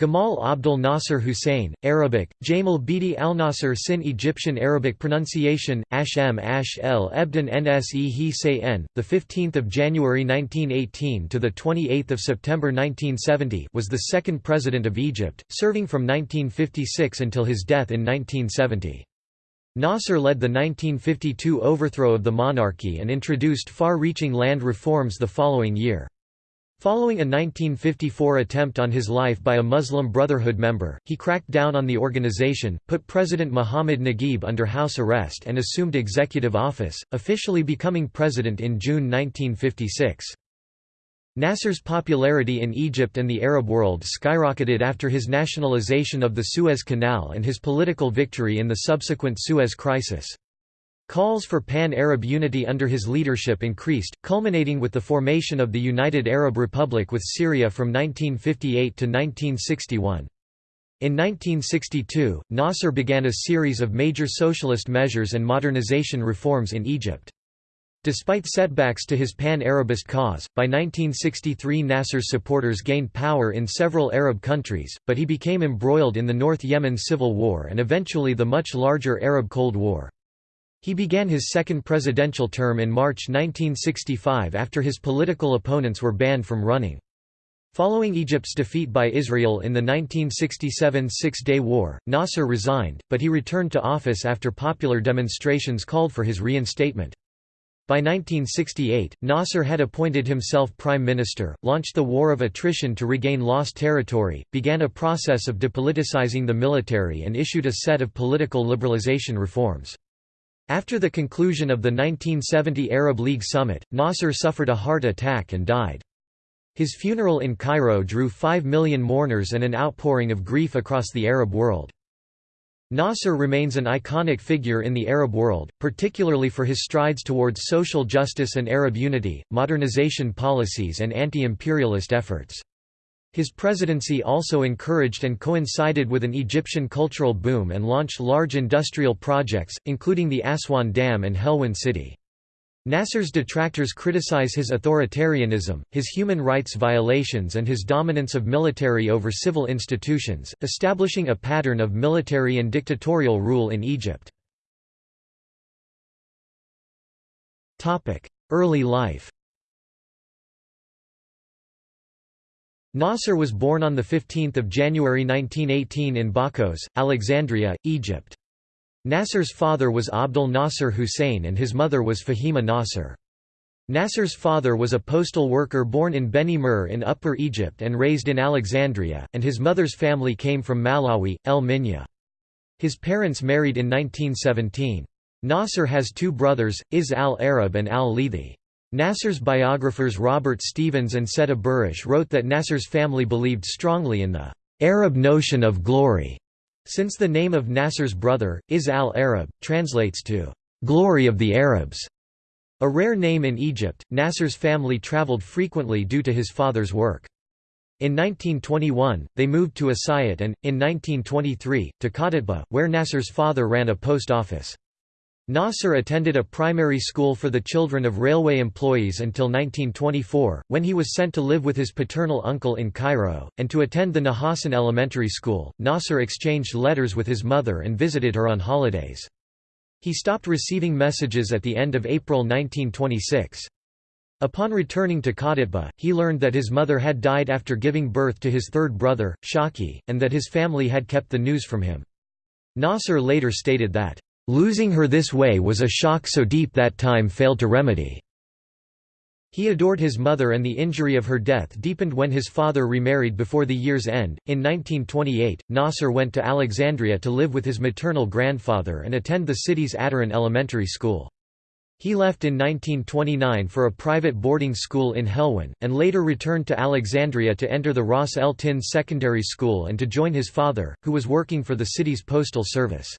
Gamal Abdel Nasser Hussein, Arabic, Jamal Bidi al Nasser Sin Egyptian Arabic pronunciation, Ashem Ash El Ebden Nse He Say N, 15 January 1918 to 28 September 1970 was the second president of Egypt, serving from 1956 until his death in 1970. Nasser led the 1952 overthrow of the monarchy and introduced far-reaching land reforms the following year. Following a 1954 attempt on his life by a Muslim Brotherhood member, he cracked down on the organization, put President Muhammad Naguib under house arrest and assumed executive office, officially becoming president in June 1956. Nasser's popularity in Egypt and the Arab world skyrocketed after his nationalization of the Suez Canal and his political victory in the subsequent Suez Crisis. Calls for pan-Arab unity under his leadership increased, culminating with the formation of the United Arab Republic with Syria from 1958 to 1961. In 1962, Nasser began a series of major socialist measures and modernization reforms in Egypt. Despite setbacks to his pan-Arabist cause, by 1963 Nasser's supporters gained power in several Arab countries, but he became embroiled in the North Yemen civil war and eventually the much larger Arab Cold War. He began his second presidential term in March 1965 after his political opponents were banned from running. Following Egypt's defeat by Israel in the 1967 Six-Day War, Nasser resigned, but he returned to office after popular demonstrations called for his reinstatement. By 1968, Nasser had appointed himself prime minister, launched the War of Attrition to regain lost territory, began a process of depoliticizing the military and issued a set of political liberalization reforms. After the conclusion of the 1970 Arab League summit, Nasser suffered a heart attack and died. His funeral in Cairo drew 5 million mourners and an outpouring of grief across the Arab world. Nasser remains an iconic figure in the Arab world, particularly for his strides towards social justice and Arab unity, modernization policies and anti-imperialist efforts. His presidency also encouraged and coincided with an Egyptian cultural boom and launched large industrial projects, including the Aswan Dam and Helwan City. Nasser's detractors criticize his authoritarianism, his human rights violations and his dominance of military over civil institutions, establishing a pattern of military and dictatorial rule in Egypt. Early life Nasser was born on 15 January 1918 in Bakos, Alexandria, Egypt. Nasser's father was Abdel Nasser Hussein and his mother was Fahima Nasser. Nasser's father was a postal worker born in Beni Mur in Upper Egypt and raised in Alexandria, and his mother's family came from Mallawi, El Minya. His parents married in 1917. Nasser has two brothers, Is al-Arab and al-Lethi. Nasser's biographers Robert Stevens and Said Aburish wrote that Nasser's family believed strongly in the Arab notion of glory, since the name of Nasser's brother, Is al-Arab, translates to glory of the Arabs. A rare name in Egypt, Nasser's family traveled frequently due to his father's work. In 1921, they moved to Asyut and, in 1923, to Qaditba, where Nasser's father ran a post office. Nasser attended a primary school for the children of railway employees until 1924, when he was sent to live with his paternal uncle in Cairo, and to attend the Nahassan Elementary School. Nasser exchanged letters with his mother and visited her on holidays. He stopped receiving messages at the end of April 1926. Upon returning to Qaditba, he learned that his mother had died after giving birth to his third brother, Shawki, and that his family had kept the news from him. Nasser later stated that, Losing her this way was a shock so deep that time failed to remedy. He adored his mother and the injury of her death deepened when his father remarried before the year's end. In 1928, Nasser went to Alexandria to live with his maternal grandfather and attend the city's Adaran Elementary School. He left in 1929 for a private boarding school in Helwan, and later returned to Alexandria to enter the Ras El Tin Secondary School and to join his father, who was working for the city's postal service.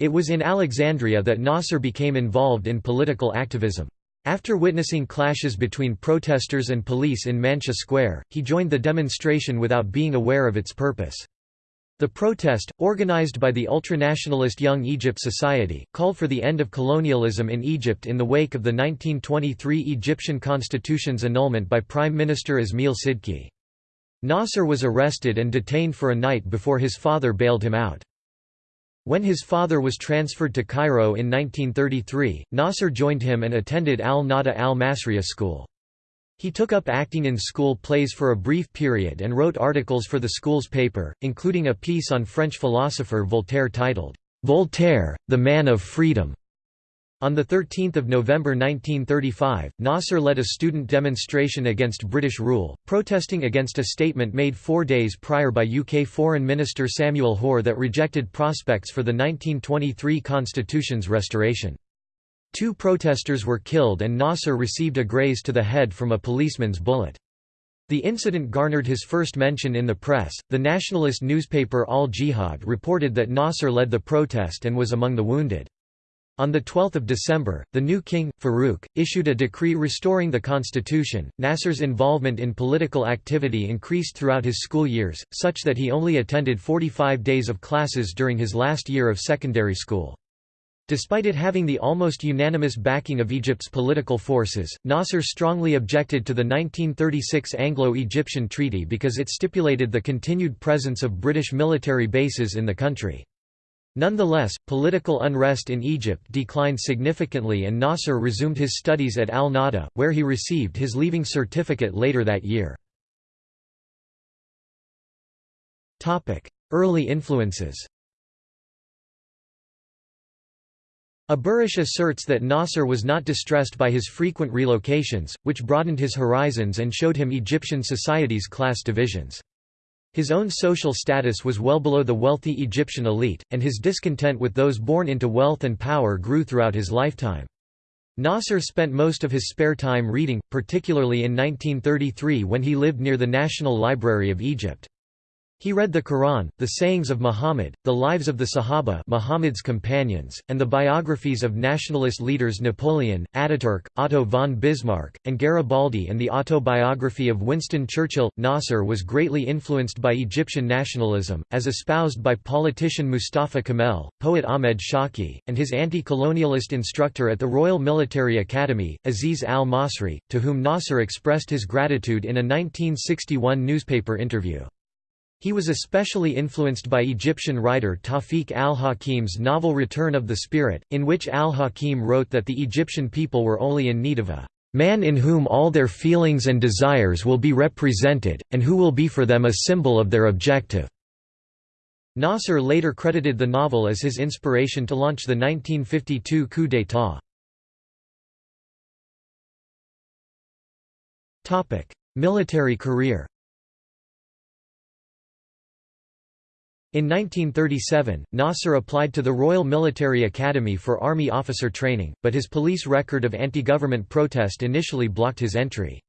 It was in Alexandria that Nasser became involved in political activism. After witnessing clashes between protesters and police in Manshia Square, he joined the demonstration without being aware of its purpose. The protest, organized by the ultranationalist Young Egypt Society, called for the end of colonialism in Egypt in the wake of the 1923 Egyptian constitution's annulment by Prime Minister Ismail Sidki. Nasser was arrested and detained for a night before his father bailed him out. When his father was transferred to Cairo in 1933, Nasser joined him and attended Al-Nahda al-Masriya school. He took up acting in school plays for a brief period and wrote articles for the school's paper, including a piece on French philosopher Voltaire titled, "'Voltaire, the Man of Freedom' On 13 November 1935, Nasser led a student demonstration against British rule, protesting against a statement made four days prior by UK Foreign Minister Samuel Hoare that rejected prospects for the 1923 constitution's restoration. Two protesters were killed and Nasser received a graze to the head from a policeman's bullet. The incident garnered his first mention in the press. The nationalist newspaper Al Jihad reported that Nasser led the protest and was among the wounded. On 12 December, the new king, Farouk, issued a decree restoring the constitution. Nasser's involvement in political activity increased throughout his school years, such that he only attended 45 days of classes during his last year of secondary school. Despite it having the almost unanimous backing of Egypt's political forces, Nasser strongly objected to the 1936 Anglo-Egyptian Treaty because it stipulated the continued presence of British military bases in the country. Nonetheless, political unrest in Egypt declined significantly and Nasser resumed his studies at Al-Nahda, where he received his leaving certificate later that year. Early influences Aburish asserts that Nasser was not distressed by his frequent relocations, which broadened his horizons and showed him Egyptian society's class divisions. His own social status was well below the wealthy Egyptian elite, and his discontent with those born into wealth and power grew throughout his lifetime. Nasser spent most of his spare time reading, particularly in 1933 when he lived near the National Library of Egypt. He read the Quran, the sayings of Muhammad, the lives of the Sahaba Muhammad's companions, and the biographies of nationalist leaders Napoleon, Ataturk, Otto von Bismarck, and Garibaldi and the autobiography of Winston Churchill. Nasser was greatly influenced by Egyptian nationalism, as espoused by politician Mustafa Kamil, poet Ahmed Shawqi, and his anti-colonialist instructor at the Royal Military Academy, Aziz al-Masri, to whom Nasser expressed his gratitude in a 1961 newspaper interview. He was especially influenced by Egyptian writer Tawfiq al-Hakim's novel Return of the Spirit, in which al-Hakim wrote that the Egyptian people were only in need of a man in whom all their feelings and desires will be represented, and who will be for them a symbol of their objective." Nasser later credited the novel as his inspiration to launch the 1952 coup d'état. Military career In 1937, Nasser applied to the Royal Military Academy for Army officer training, but his police record of anti-government protest initially blocked his entry.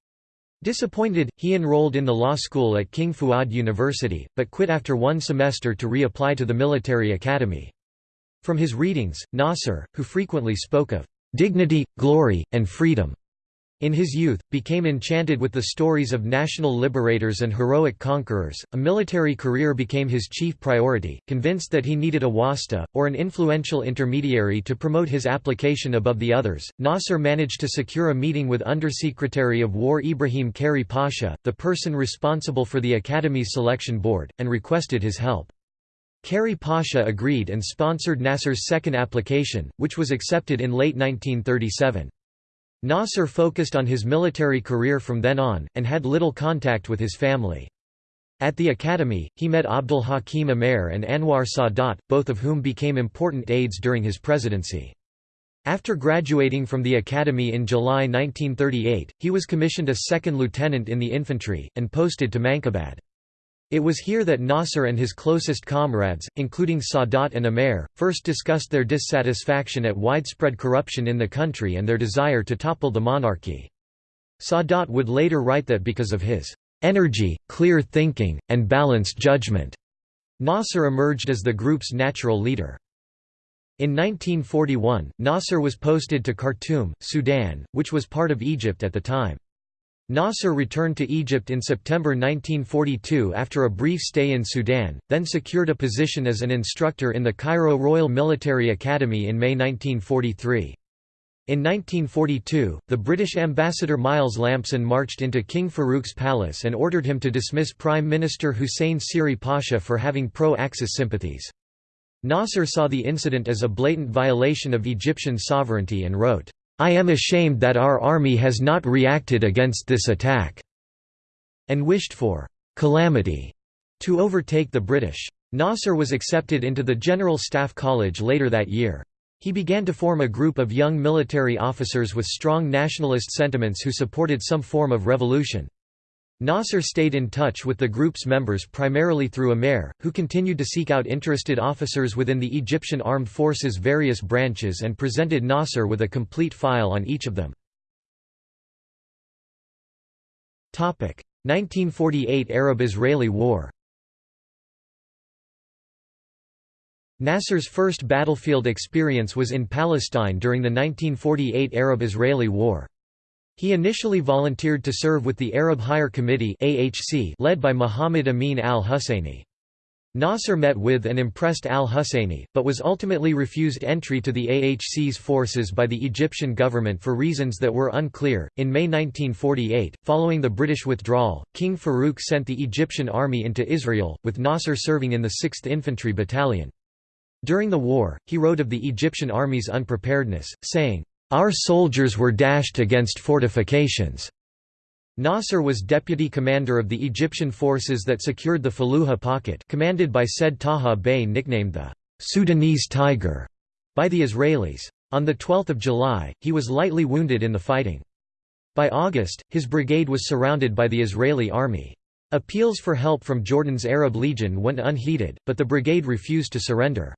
Disappointed, he enrolled in the law school at King Fuad University, but quit after one semester to reapply to the military academy. From his readings, Nasser, who frequently spoke of dignity, glory, and freedom, in his youth, became enchanted with the stories of national liberators and heroic conquerors. A military career became his chief priority, convinced that he needed a wasta, or an influential intermediary to promote his application above the others. Nasser managed to secure a meeting with Undersecretary of War Ibrahim Khairy Pasha, the person responsible for the Academy's selection board, and requested his help. Kari Pasha agreed and sponsored Nasser's second application, which was accepted in late 1937. Nasser focused on his military career from then on, and had little contact with his family. At the academy, he met Abdul Hakim Amer and Anwar Sadat, both of whom became important aides during his presidency. After graduating from the academy in July 1938, he was commissioned a second lieutenant in the infantry, and posted to Manqubad. It was here that Nasser and his closest comrades, including Sadat and Amer, first discussed their dissatisfaction at widespread corruption in the country and their desire to topple the monarchy. Sadat would later write that because of his energy, clear thinking, and balanced judgment, Nasser emerged as the group's natural leader. In 1941, Nasser was posted to Khartoum, Sudan, which was part of Egypt at the time. Nasser returned to Egypt in September 1942 after a brief stay in Sudan, then secured a position as an instructor in the Cairo Royal Military Academy in May 1943. In 1942, the British ambassador Miles Lampson marched into King Farouk's palace and ordered him to dismiss Prime Minister Hussein Siri Pasha for having pro-Axis sympathies. Nasser saw the incident as a blatant violation of Egyptian sovereignty and wrote, "'I am ashamed that our army has not reacted against this attack' and wished for "'calamity' to overtake the British. Nasser was accepted into the General Staff College later that year. He began to form a group of young military officers with strong nationalist sentiments who supported some form of revolution. Nasser stayed in touch with the group's members primarily through Amer, who continued to seek out interested officers within the Egyptian armed forces' various branches and presented Nasser with a complete file on each of them. 1948 Arab–Israeli War Nasser's first battlefield experience was in Palestine during the 1948 Arab–Israeli War. He initially volunteered to serve with the Arab Higher Committee led by Muhammad Amin al-Husseini. Nasser met with and impressed al-Husseini, but was ultimately refused entry to the AHC's forces by the Egyptian government for reasons that were unclear. In May 1948, following the British withdrawal, King Farouk sent the Egyptian army into Israel, with Nasser serving in the 6th Infantry Battalion. During the war, he wrote of the Egyptian army's unpreparedness, saying, "...our soldiers were dashed against fortifications." Nasser was deputy commander of the Egyptian forces that secured the Fallujah pocket commanded by Said Taha Bey nicknamed the "'Sudanese Tiger' by the Israelis. On 12 July, he was lightly wounded in the fighting. By August, his brigade was surrounded by the Israeli army. Appeals for help from Jordan's Arab Legion went unheeded, but the brigade refused to surrender.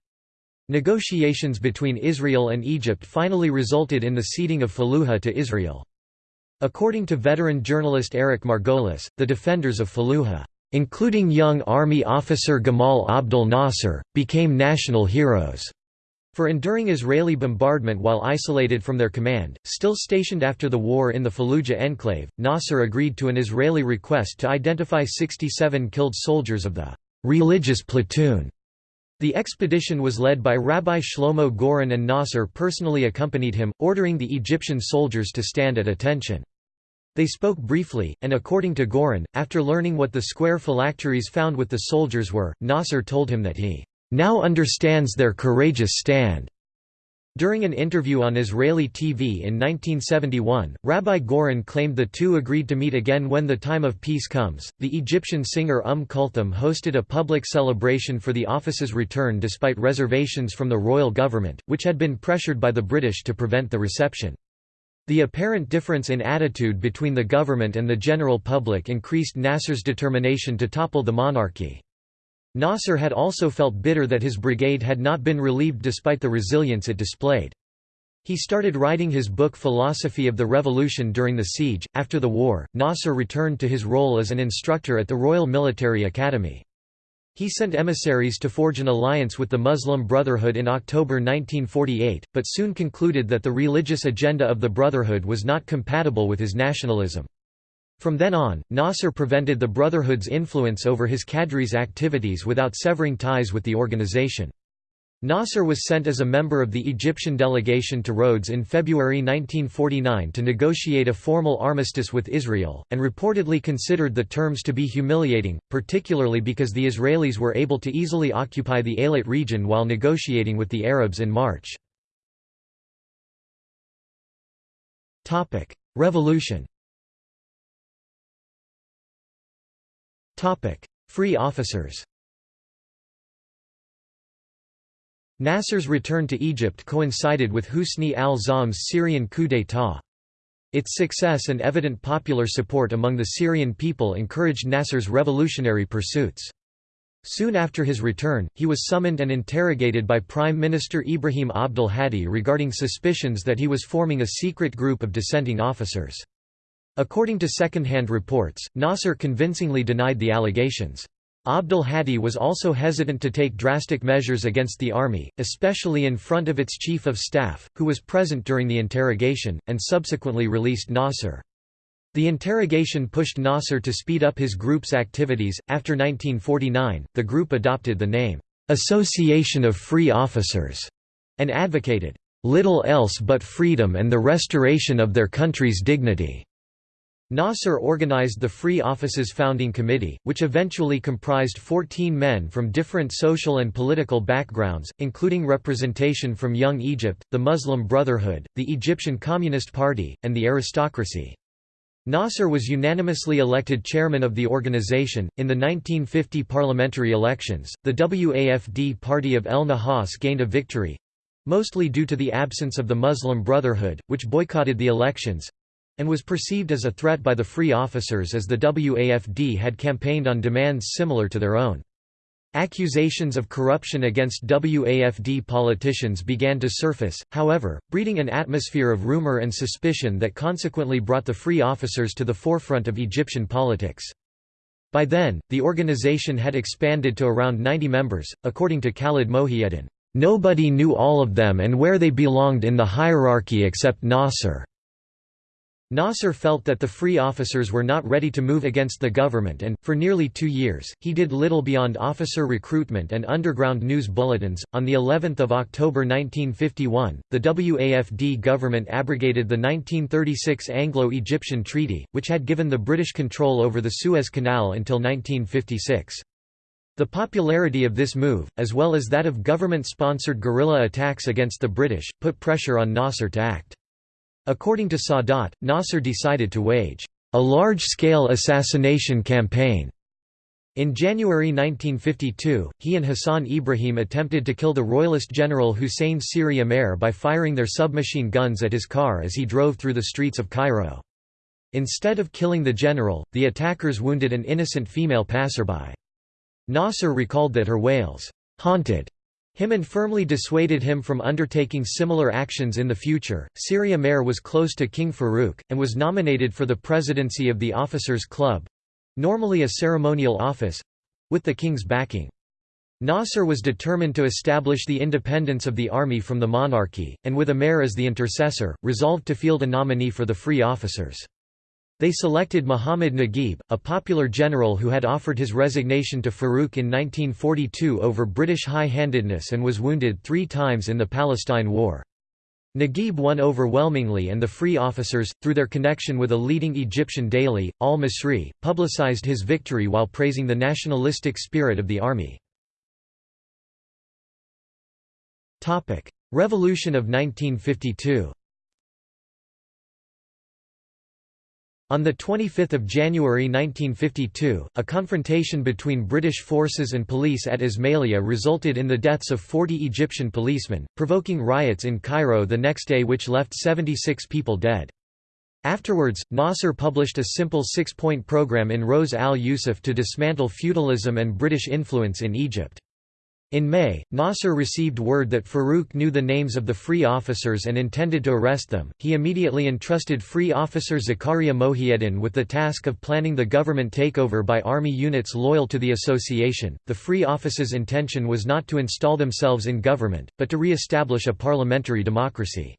Negotiations between Israel and Egypt finally resulted in the ceding of Fallujah to Israel. According to veteran journalist Eric Margolis, the defenders of Fallujah, including young army officer Gamal Abdel Nasser, became national heroes. For enduring Israeli bombardment while isolated from their command, still stationed after the war in the Fallujah enclave, Nasser agreed to an Israeli request to identify 67 killed soldiers of the religious platoon the expedition was led by Rabbi Shlomo Goren and Nasser personally accompanied him, ordering the Egyptian soldiers to stand at attention. They spoke briefly, and according to Goren, after learning what the square phylacteries found with the soldiers were, Nasser told him that he now understands their courageous stand. During an interview on Israeli TV in 1971, Rabbi Goren claimed the two agreed to meet again when the time of peace comes. The Egyptian singer Umm Kulthum hosted a public celebration for the office's return despite reservations from the royal government, which had been pressured by the British to prevent the reception. The apparent difference in attitude between the government and the general public increased Nasser's determination to topple the monarchy. Nasser had also felt bitter that his brigade had not been relieved despite the resilience it displayed. He started writing his book Philosophy of the Revolution during the siege. After the war, Nasser returned to his role as an instructor at the Royal Military Academy. He sent emissaries to forge an alliance with the Muslim Brotherhood in October 1948, but soon concluded that the religious agenda of the Brotherhood was not compatible with his nationalism. From then on, Nasser prevented the Brotherhood's influence over his cadres' activities without severing ties with the organization. Nasser was sent as a member of the Egyptian delegation to Rhodes in February 1949 to negotiate a formal armistice with Israel, and reportedly considered the terms to be humiliating, particularly because the Israelis were able to easily occupy the Eilat region while negotiating with the Arabs in March. Revolution Free officers Nasser's return to Egypt coincided with Husni al-Zaim's Syrian coup d'état. Its success and evident popular support among the Syrian people encouraged Nasser's revolutionary pursuits. Soon after his return, he was summoned and interrogated by Prime Minister Ibrahim Abdel Hadi regarding suspicions that he was forming a secret group of dissenting officers. According to second-hand reports, Nasser convincingly denied the allegations. Abdul Hadi was also hesitant to take drastic measures against the army, especially in front of its chief of staff, who was present during the interrogation, and subsequently released Nasser. The interrogation pushed Nasser to speed up his group's activities. After 1949, the group adopted the name, Association of Free Officers, and advocated little else but freedom and the restoration of their country's dignity." Nasser organized the Free Offices Founding Committee, which eventually comprised 14 men from different social and political backgrounds, including representation from Young Egypt, the Muslim Brotherhood, the Egyptian Communist Party, and the aristocracy. Nasser was unanimously elected chairman of the organization. In the 1950 parliamentary elections, the WAFD party of El Nahas gained a victory mostly due to the absence of the Muslim Brotherhood, which boycotted the elections and was perceived as a threat by the free officers as the WAFD had campaigned on demands similar to their own. Accusations of corruption against WAFD politicians began to surface, however, breeding an atmosphere of rumor and suspicion that consequently brought the free officers to the forefront of Egyptian politics. By then, the organization had expanded to around 90 members, according to Khalid Mohiuddin. Nobody knew all of them and where they belonged in the hierarchy except Nasser. Nasser felt that the free officers were not ready to move against the government and, for nearly two years, he did little beyond officer recruitment and underground news bulletins. On the 11th of October 1951, the WAFD government abrogated the 1936 Anglo-Egyptian Treaty, which had given the British control over the Suez Canal until 1956. The popularity of this move, as well as that of government-sponsored guerrilla attacks against the British, put pressure on Nasser to act. According to Sadat, Nasser decided to wage a large-scale assassination campaign. In January 1952, he and Hassan Ibrahim attempted to kill the royalist general Hussein Siri Amer by firing their submachine guns at his car as he drove through the streets of Cairo. Instead of killing the general, the attackers wounded an innocent female passerby. Nasser recalled that her wails, "'haunted' him and firmly dissuaded him from undertaking similar actions in the future. Siri Amer was close to King Farouk, and was nominated for the presidency of the Officers' Club normally a ceremonial office with the king's backing. Nasser was determined to establish the independence of the army from the monarchy, and with Amer as the intercessor, resolved to field a nominee for the free officers. They selected Muhammad Naguib, a popular general who had offered his resignation to Farouk in 1942 over British high-handedness and was wounded three times in the Palestine War. Naguib won overwhelmingly and the Free Officers, through their connection with a leading Egyptian daily, Al-Masri, publicized his victory while praising the nationalistic spirit of the army. Revolution of 1952 On 25 January 1952, a confrontation between British forces and police at Ismailia resulted in the deaths of 40 Egyptian policemen, provoking riots in Cairo the next day which left 76 people dead. Afterwards, Nasser published a simple six-point program in Rose al-Yusuf to dismantle feudalism and British influence in Egypt. In May, Nasser received word that Farouk knew the names of the free officers and intended to arrest them. He immediately entrusted free officer Zakaria Mohieddin with the task of planning the government takeover by army units loyal to the association. The free officers' intention was not to install themselves in government, but to re-establish a parliamentary democracy.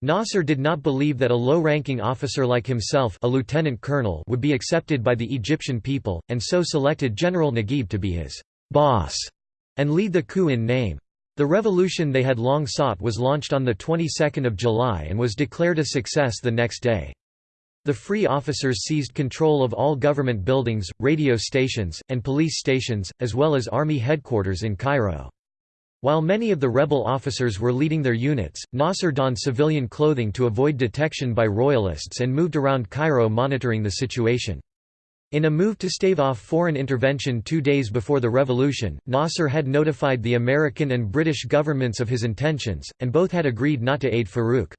Nasser did not believe that a low-ranking officer like himself a lieutenant colonel would be accepted by the Egyptian people, and so selected General Naguib to be his boss and lead the coup in name. The revolution they had long sought was launched on the 22nd of July and was declared a success the next day. The free officers seized control of all government buildings, radio stations, and police stations, as well as army headquarters in Cairo. While many of the rebel officers were leading their units, Nasser donned civilian clothing to avoid detection by royalists and moved around Cairo monitoring the situation. In a move to stave off foreign intervention two days before the revolution, Nasser had notified the American and British governments of his intentions, and both had agreed not to aid Farouk.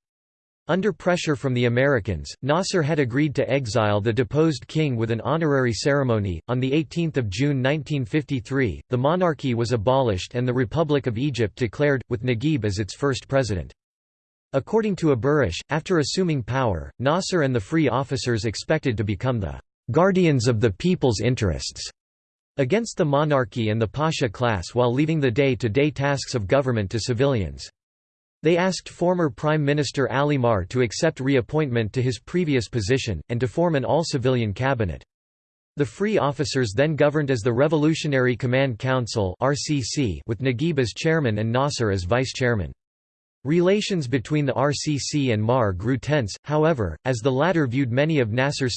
Under pressure from the Americans, Nasser had agreed to exile the deposed king with an honorary ceremony. On 18 June 1953, the monarchy was abolished and the Republic of Egypt declared, with Naguib as its first president. According to Aburish, after assuming power, Nasser and the free officers expected to become the guardians of the people's interests against the monarchy and the pasha class while leaving the day-to-day -day tasks of government to civilians. They asked former Prime Minister Ali Maher to accept reappointment to his previous position, and to form an all-civilian cabinet. The Free Officers then governed as the Revolutionary Command Council with Naguib as chairman and Nasser as vice-chairman. Relations between the RCC and Maher grew tense, however, as the latter viewed many of Nasser's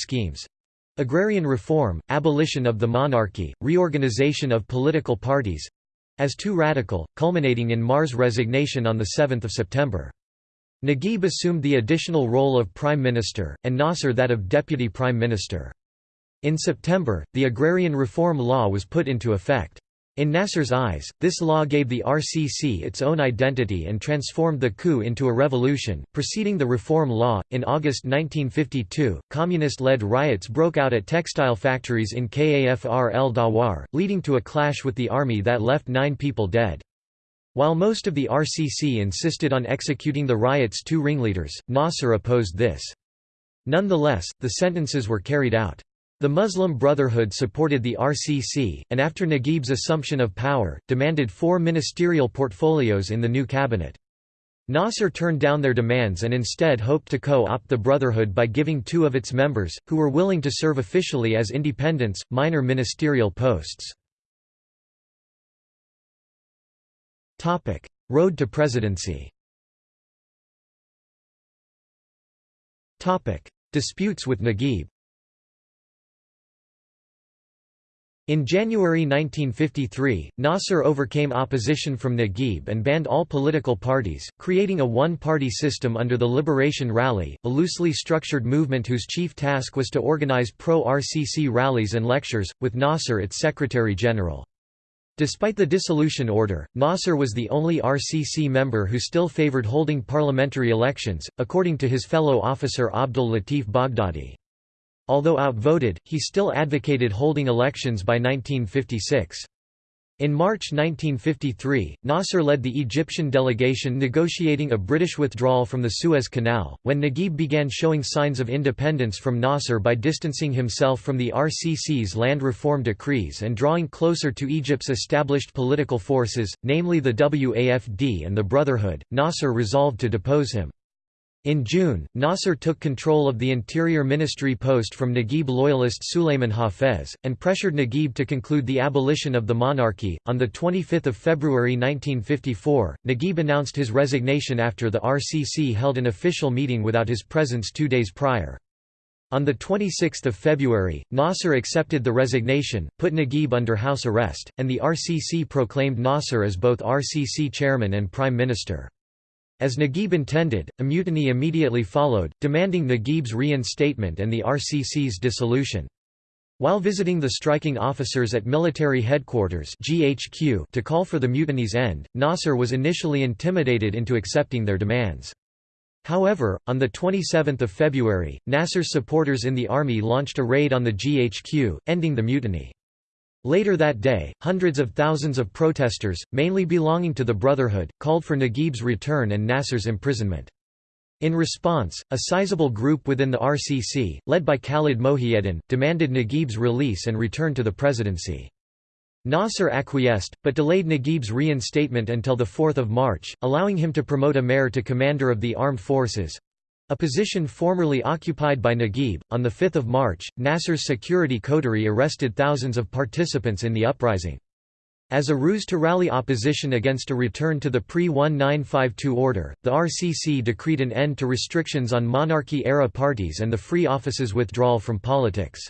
schemes—agrarian reform, abolition of the monarchy, reorganization of political parties—as too radical, culminating in Maher's resignation on 7 September. Naguib assumed the additional role of prime minister, and Nasser that of deputy prime minister. In September, the agrarian reform law was put into effect. In Nasser's eyes, this law gave the RCC its own identity and transformed the coup into a revolution. Preceding the reform law, in August 1952, communist led riots broke out at textile factories in Kafr el Dawar, leading to a clash with the army that left nine people dead. While most of the RCC insisted on executing the riot's two ringleaders, Nasser opposed this. Nonetheless, the sentences were carried out. The Muslim Brotherhood supported the RCC, and after Naguib's assumption of power, demanded four ministerial portfolios in the new cabinet. Nasser turned down their demands and instead hoped to co-opt the Brotherhood by giving two of its members, who were willing to serve officially as independents, minor ministerial posts. Road to presidency Disputes with Naguib In January 1953, Nasser overcame opposition from Naguib and banned all political parties, creating a one-party system under the Liberation Rally, a loosely structured movement whose chief task was to organize pro-RCC rallies and lectures, with Nasser its secretary-general. Despite the dissolution order, Nasser was the only RCC member who still favored holding parliamentary elections, according to his fellow officer Abdul Latif Baghdadi. Although outvoted, he still advocated holding elections by 1956. In March 1953, Nasser led the Egyptian delegation negotiating a British withdrawal from the Suez Canal, when Naguib began showing signs of independence from Nasser by distancing himself from the RCC's land reform decrees and drawing closer to Egypt's established political forces, namely the WAFD and the Brotherhood, Nasser resolved to depose him. In June, Nasser took control of the Interior Ministry post from Naguib loyalist Sulayman Hafez, and pressured Naguib to conclude the abolition of the monarchy. On 25 February 1954, Naguib announced his resignation after the RCC held an official meeting without his presence two days prior. On 26 February, Nasser accepted the resignation, put Naguib under house arrest, and the RCC proclaimed Nasser as both RCC chairman and prime minister. As Naguib intended, a mutiny immediately followed, demanding Naguib's reinstatement and the RCC's dissolution. While visiting the striking officers at military headquarters GHQ to call for the mutiny's end, Nasser was initially intimidated into accepting their demands. However, on 27 February, Nasser's supporters in the army launched a raid on the GHQ, ending the mutiny. Later that day, hundreds of thousands of protesters, mainly belonging to the Brotherhood, called for Naguib's return and Nasser's imprisonment. In response, a sizable group within the RCC, led by Khalid Mohiuddin, demanded Naguib's release and return to the presidency. Nasser acquiesced, but delayed Naguib's reinstatement until 4 March, allowing him to promote Amer to commander of the armed forces. A position formerly occupied by Naguib, on 5 March, Nasser's security coterie arrested thousands of participants in the uprising. As a ruse to rally opposition against a return to the pre-1952 order, the RCC decreed an end to restrictions on monarchy-era parties and the Free Office's withdrawal from politics.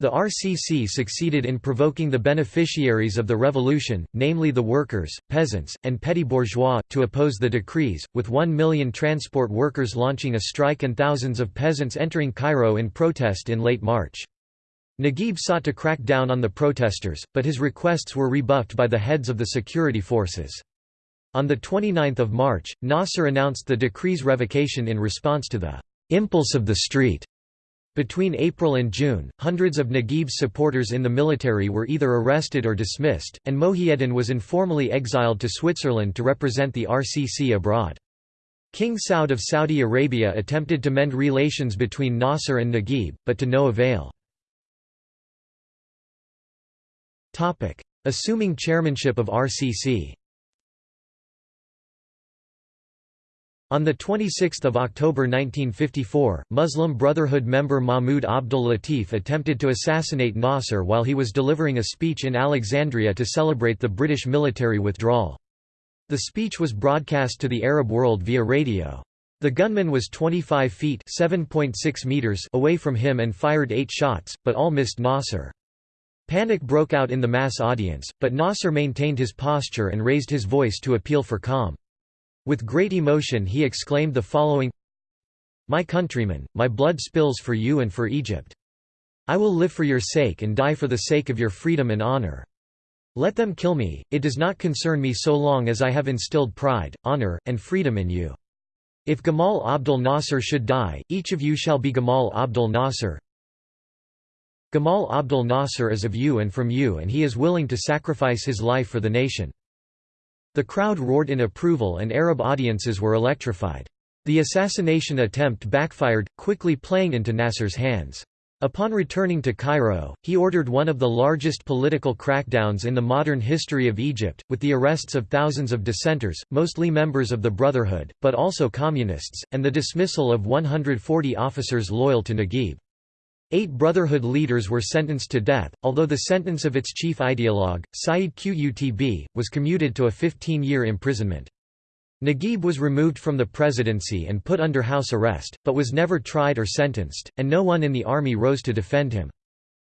The RCC succeeded in provoking the beneficiaries of the revolution, namely the workers, peasants, and petty bourgeois, to oppose the decrees, with one million transport workers launching a strike and thousands of peasants entering Cairo in protest in late March. Naguib sought to crack down on the protesters, but his requests were rebuffed by the heads of the security forces. On 29 March, Nasser announced the decree's revocation in response to the «impulse of the street» Between April and June, hundreds of Naguib's supporters in the military were either arrested or dismissed, and Mohiuddin was informally exiled to Switzerland to represent the RCC abroad. King Saud of Saudi Arabia attempted to mend relations between Nasser and Naguib, but to no avail. Assuming chairmanship of RCC On 26 October 1954, Muslim Brotherhood member Mahmoud Abdul Latif attempted to assassinate Nasser while he was delivering a speech in Alexandria to celebrate the British military withdrawal. The speech was broadcast to the Arab world via radio. The gunman was 25 feet meters away from him and fired eight shots, but all missed Nasser. Panic broke out in the mass audience, but Nasser maintained his posture and raised his voice to appeal for calm. With great emotion he exclaimed the following My countrymen, my blood spills for you and for Egypt. I will live for your sake and die for the sake of your freedom and honor. Let them kill me, it does not concern me so long as I have instilled pride, honor, and freedom in you. If Gamal Abdel Nasser should die, each of you shall be Gamal Abdel Nasser. Gamal Abdel Nasser is of you and from you and he is willing to sacrifice his life for the nation. The crowd roared in approval and Arab audiences were electrified. The assassination attempt backfired, quickly playing into Nasser's hands. Upon returning to Cairo, he ordered one of the largest political crackdowns in the modern history of Egypt, with the arrests of thousands of dissenters, mostly members of the Brotherhood, but also communists, and the dismissal of 140 officers loyal to Naguib. Eight Brotherhood leaders were sentenced to death, although the sentence of its chief ideologue, Said Qutb, was commuted to a 15-year imprisonment. Naguib was removed from the presidency and put under house arrest, but was never tried or sentenced, and no one in the army rose to defend him.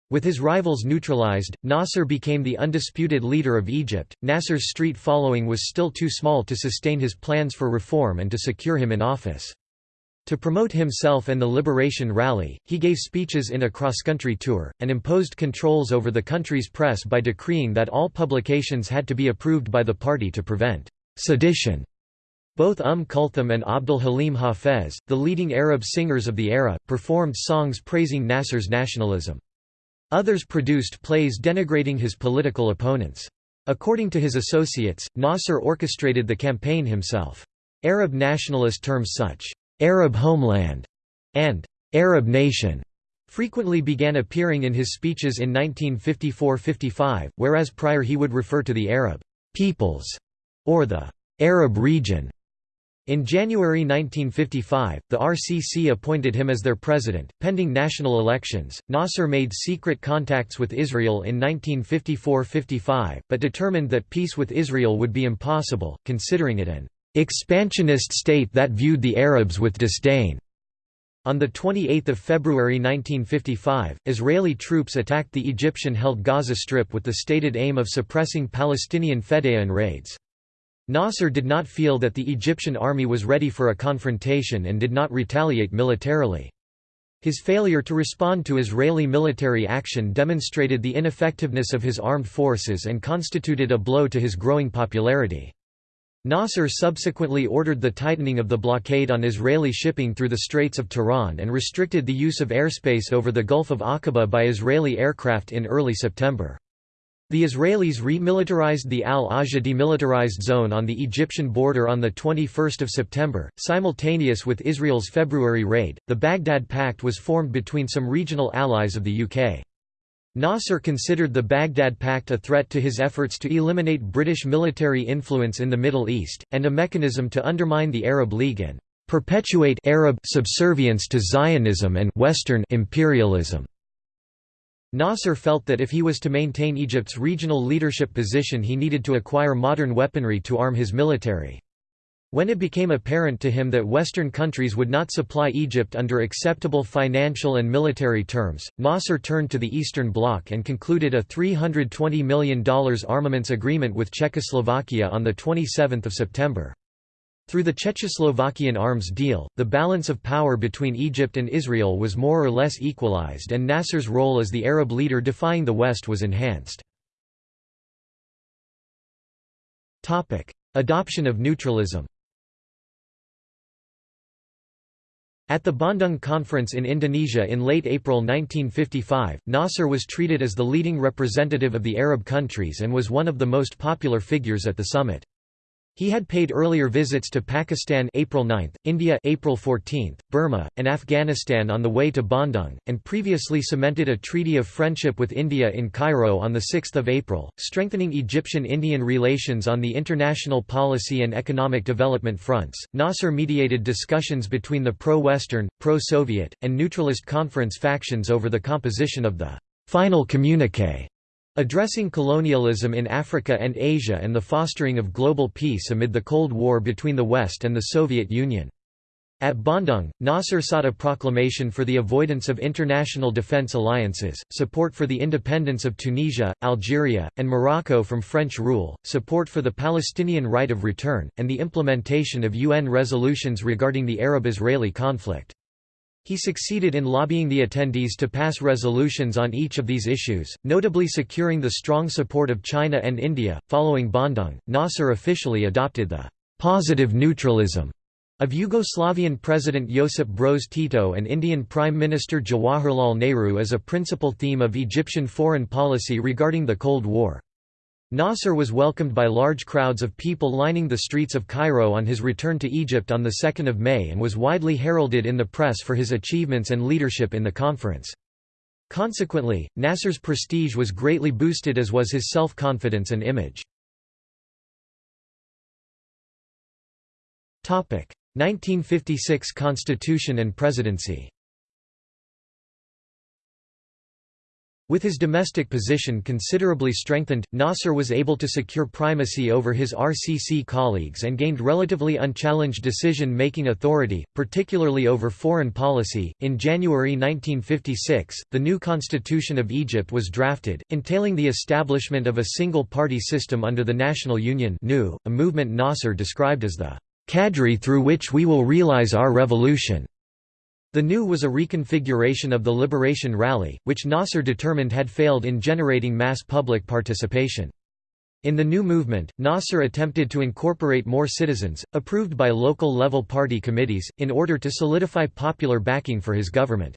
With his rivals neutralized, Nasser became the undisputed leader of Egypt. Nasser's street following was still too small to sustain his plans for reform and to secure him in office. To promote himself and the Liberation Rally, he gave speeches in a cross-country tour, and imposed controls over the country's press by decreeing that all publications had to be approved by the party to prevent sedition. Both Umm Kulthum and Abdul Halim Hafez, the leading Arab singers of the era, performed songs praising Nasser's nationalism. Others produced plays denigrating his political opponents. According to his associates, Nasser orchestrated the campaign himself. Arab nationalist terms such, "'Arab homeland' and "'Arab nation' frequently began appearing in his speeches in 1954–55, whereas prior he would refer to the Arab «peoples» or the «Arab region» In January 1955, the RCC appointed him as their president. Pending national elections, Nasser made secret contacts with Israel in 1954 55, but determined that peace with Israel would be impossible, considering it an expansionist state that viewed the Arabs with disdain. On 28 February 1955, Israeli troops attacked the Egyptian-held Gaza Strip with the stated aim of suppressing Palestinian Fedayeen raids. Nasser did not feel that the Egyptian army was ready for a confrontation and did not retaliate militarily. His failure to respond to Israeli military action demonstrated the ineffectiveness of his armed forces and constituted a blow to his growing popularity. Nasser subsequently ordered the tightening of the blockade on Israeli shipping through the Straits of Tiran and restricted the use of airspace over the Gulf of Aqaba by Israeli aircraft in early September. The Israelis remilitarized the Al-Auja demilitarized zone on the Egyptian border on the 21 September, simultaneous with Israel's February raid. The Baghdad Pact was formed between some regional allies of the UK. Nasser considered the Baghdad Pact a threat to his efforts to eliminate British military influence in the Middle East, and a mechanism to undermine the Arab League and perpetuate Arab subservience to Zionism and Western imperialism. Nasser felt that if he was to maintain Egypt's regional leadership position he needed to acquire modern weaponry to arm his military. When it became apparent to him that Western countries would not supply Egypt under acceptable financial and military terms, Nasser turned to the Eastern Bloc and concluded a $320 million armaments agreement with Czechoslovakia on 27 September. Through the Czechoslovakian arms deal, the balance of power between Egypt and Israel was more or less equalized and Nasser's role as the Arab leader defying the West was enhanced. Adoption of neutralism At the Bandung Conference in Indonesia in late April 1955, Nasser was treated as the leading representative of the Arab countries and was one of the most popular figures at the summit. He had paid earlier visits to Pakistan April 9, India April 14, Burma, and Afghanistan on the way to Bandung, and previously cemented a treaty of friendship with India in Cairo on 6 April, strengthening Egyptian-Indian relations on the international policy and economic development fronts. Nasser mediated discussions between the pro-Western, pro-Soviet, and neutralist conference factions over the composition of the final communiqué Addressing colonialism in Africa and Asia and the fostering of global peace amid the Cold War between the West and the Soviet Union. At Bandung, Nasser sought a proclamation for the avoidance of international defense alliances, support for the independence of Tunisia, Algeria, and Morocco from French rule, support for the Palestinian right of return, and the implementation of UN resolutions regarding the Arab-Israeli conflict. He succeeded in lobbying the attendees to pass resolutions on each of these issues, notably securing the strong support of China and India. Following Bandung, Nasser officially adopted the positive neutralism of Yugoslavian President Josip Broz Tito and Indian Prime Minister Jawaharlal Nehru as a principal theme of Egyptian foreign policy regarding the Cold War. Nasser was welcomed by large crowds of people lining the streets of Cairo on his return to Egypt on 2 May and was widely heralded in the press for his achievements and leadership in the conference. Consequently, Nasser's prestige was greatly boosted as was his self-confidence and image. 1956 Constitution and Presidency With his domestic position considerably strengthened, Nasser was able to secure primacy over his RCC colleagues and gained relatively unchallenged decision making authority, particularly over foreign policy. In January 1956, the new constitution of Egypt was drafted, entailing the establishment of a single party system under the National Union, a movement Nasser described as the cadre through which we will realize our revolution. The new was a reconfiguration of the Liberation Rally, which Nasser determined had failed in generating mass public participation. In the new movement, Nasser attempted to incorporate more citizens, approved by local-level party committees, in order to solidify popular backing for his government.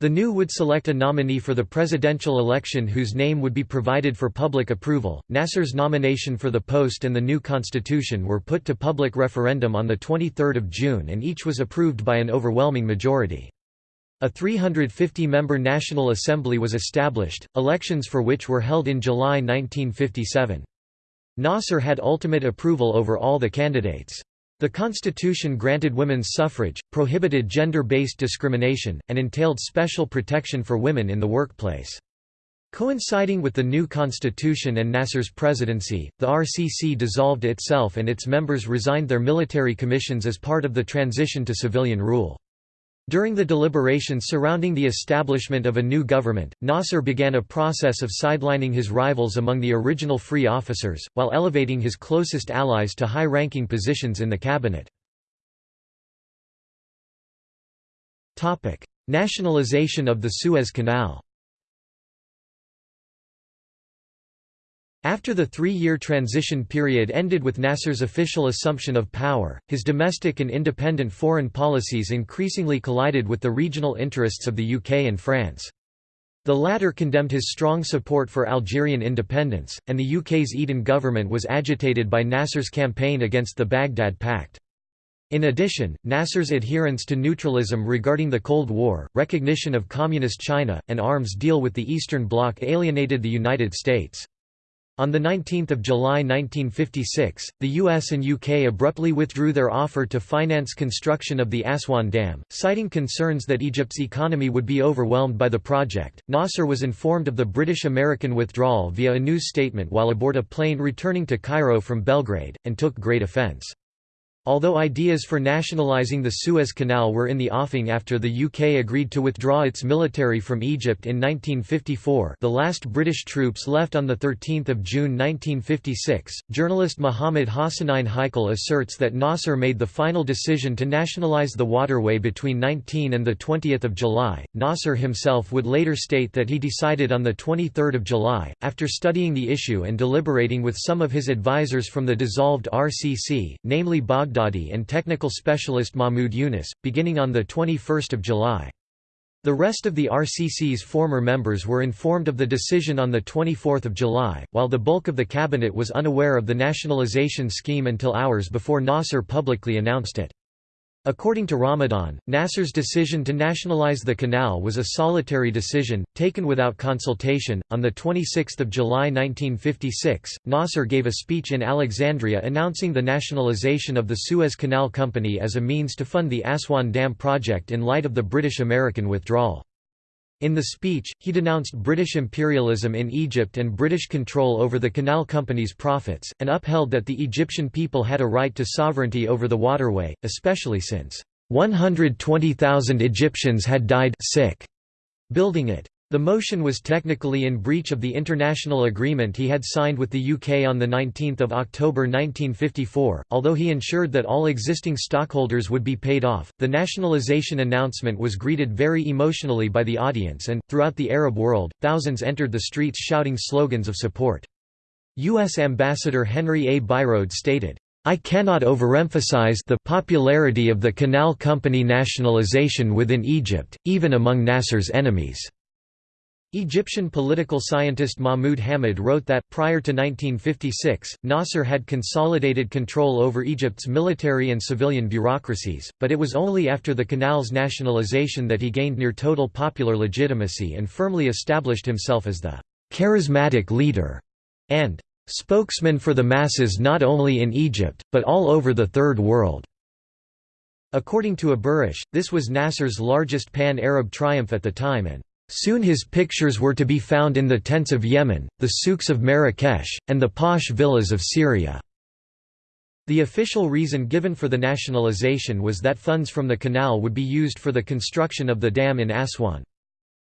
The new would select a nominee for the presidential election whose name would be provided for public approval. Nasser's nomination for the post and the new constitution were put to public referendum on 23 June and each was approved by an overwhelming majority. A 350-member National Assembly was established, elections for which were held in July 1957. Nasser had ultimate approval over all the candidates. The constitution granted women's suffrage, prohibited gender-based discrimination, and entailed special protection for women in the workplace. Coinciding with the new constitution and Nasser's presidency, the RCC dissolved itself and its members resigned their military commissions as part of the transition to civilian rule. During the deliberations surrounding the establishment of a new government, Nasser began a process of sidelining his rivals among the original free officers, while elevating his closest allies to high-ranking positions in the cabinet. Nationalization of the Suez Canal After the three-year transition period ended with Nasser's official assumption of power, his domestic and independent foreign policies increasingly collided with the regional interests of the UK and France. The latter condemned his strong support for Algerian independence, and the UK's Eden government was agitated by Nasser's campaign against the Baghdad Pact. In addition, Nasser's adherence to neutralism regarding the Cold War, recognition of Communist China, and arms deal with the Eastern Bloc alienated the United States. On 19 July 1956, the US and UK abruptly withdrew their offer to finance construction of the Aswan Dam, citing concerns that Egypt's economy would be overwhelmed by the project. Nasser was informed of the British-American withdrawal via a news statement while aboard a plane returning to Cairo from Belgrade, and took great offense. Although ideas for nationalising the Suez Canal were in the offing after the UK agreed to withdraw its military from Egypt in 1954 the last British troops left on 13 June 1956, journalist Mohammed Hassanein Haikal asserts that Nasser made the final decision to nationalise the waterway between 19 and 20 July. Nasser himself would later state that he decided on 23 July, after studying the issue and deliberating with some of his advisers from the dissolved RCC, namely Baghdad Baghdadi and technical specialist Mahmoud Yunus, beginning on 21 July. The rest of the RCC's former members were informed of the decision on 24 July, while the bulk of the cabinet was unaware of the nationalization scheme until hours before Nasser publicly announced it. According to Ramadan, Nasser's decision to nationalize the canal was a solitary decision, taken without consultation. On 26 July 1956, Nasser gave a speech in Alexandria announcing the nationalization of the Suez Canal Company as a means to fund the Aswan Dam project in light of the British-American withdrawal. In the speech, he denounced British imperialism in Egypt and British control over the canal company's profits, and upheld that the Egyptian people had a right to sovereignty over the waterway, especially since 120,000 Egyptians had died sick building it. The motion was technically in breach of the international agreement he had signed with the UK on 19 October 1954, although he ensured that all existing stockholders would be paid off. The nationalisation announcement was greeted very emotionally by the audience and, throughout the Arab world, thousands entered the streets shouting slogans of support. U.S. Ambassador Henry A. Byroade stated, I cannot overemphasize the popularity of the Canal Company nationalisation within Egypt, even among Nasser's enemies. Egyptian political scientist Mahmoud Hamid wrote that, prior to 1956, Nasser had consolidated control over Egypt's military and civilian bureaucracies, but it was only after the canal's nationalization that he gained near total popular legitimacy and firmly established himself as the «charismatic leader» and «spokesman for the masses not only in Egypt, but all over the Third World». According to Aburish, this was Nasser's largest pan-Arab triumph at the time and Soon his pictures were to be found in the tents of Yemen, the souks of Marrakesh, and the posh villas of Syria. The official reason given for the nationalization was that funds from the canal would be used for the construction of the dam in Aswan.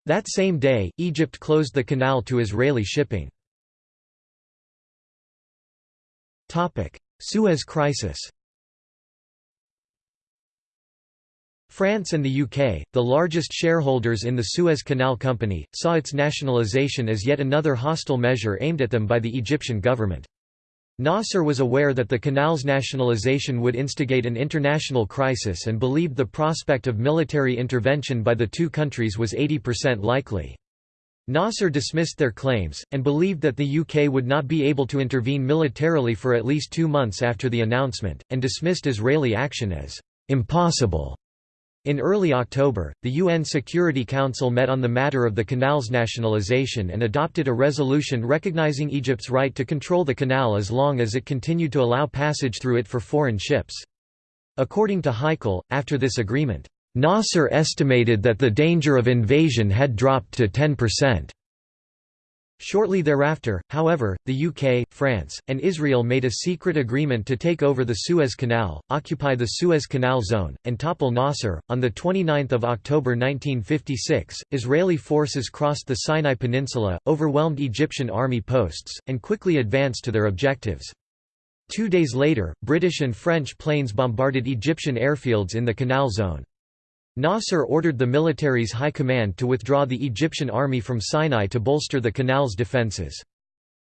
That same day, Egypt closed the canal to Israeli shipping. Suez Crisis France and the UK, the largest shareholders in the Suez Canal Company, saw its nationalisation as yet another hostile measure aimed at them by the Egyptian government. Nasser was aware that the canal's nationalisation would instigate an international crisis and believed the prospect of military intervention by the two countries was 80% likely. Nasser dismissed their claims, and believed that the UK would not be able to intervene militarily for at least two months after the announcement, and dismissed Israeli action as impossible. In early October, the UN Security Council met on the matter of the canal's nationalization and adopted a resolution recognizing Egypt's right to control the canal as long as it continued to allow passage through it for foreign ships. According to Heikal, after this agreement, Nasser estimated that the danger of invasion had dropped to 10%. Shortly thereafter, however, the UK, France, and Israel made a secret agreement to take over the Suez Canal, occupy the Suez Canal zone, and topple Nasser. On 29 October 1956, Israeli forces crossed the Sinai Peninsula, overwhelmed Egyptian army posts, and quickly advanced to their objectives. Two days later, British and French planes bombarded Egyptian airfields in the canal zone. Nasser ordered the military's high command to withdraw the Egyptian army from Sinai to bolster the canal's defences.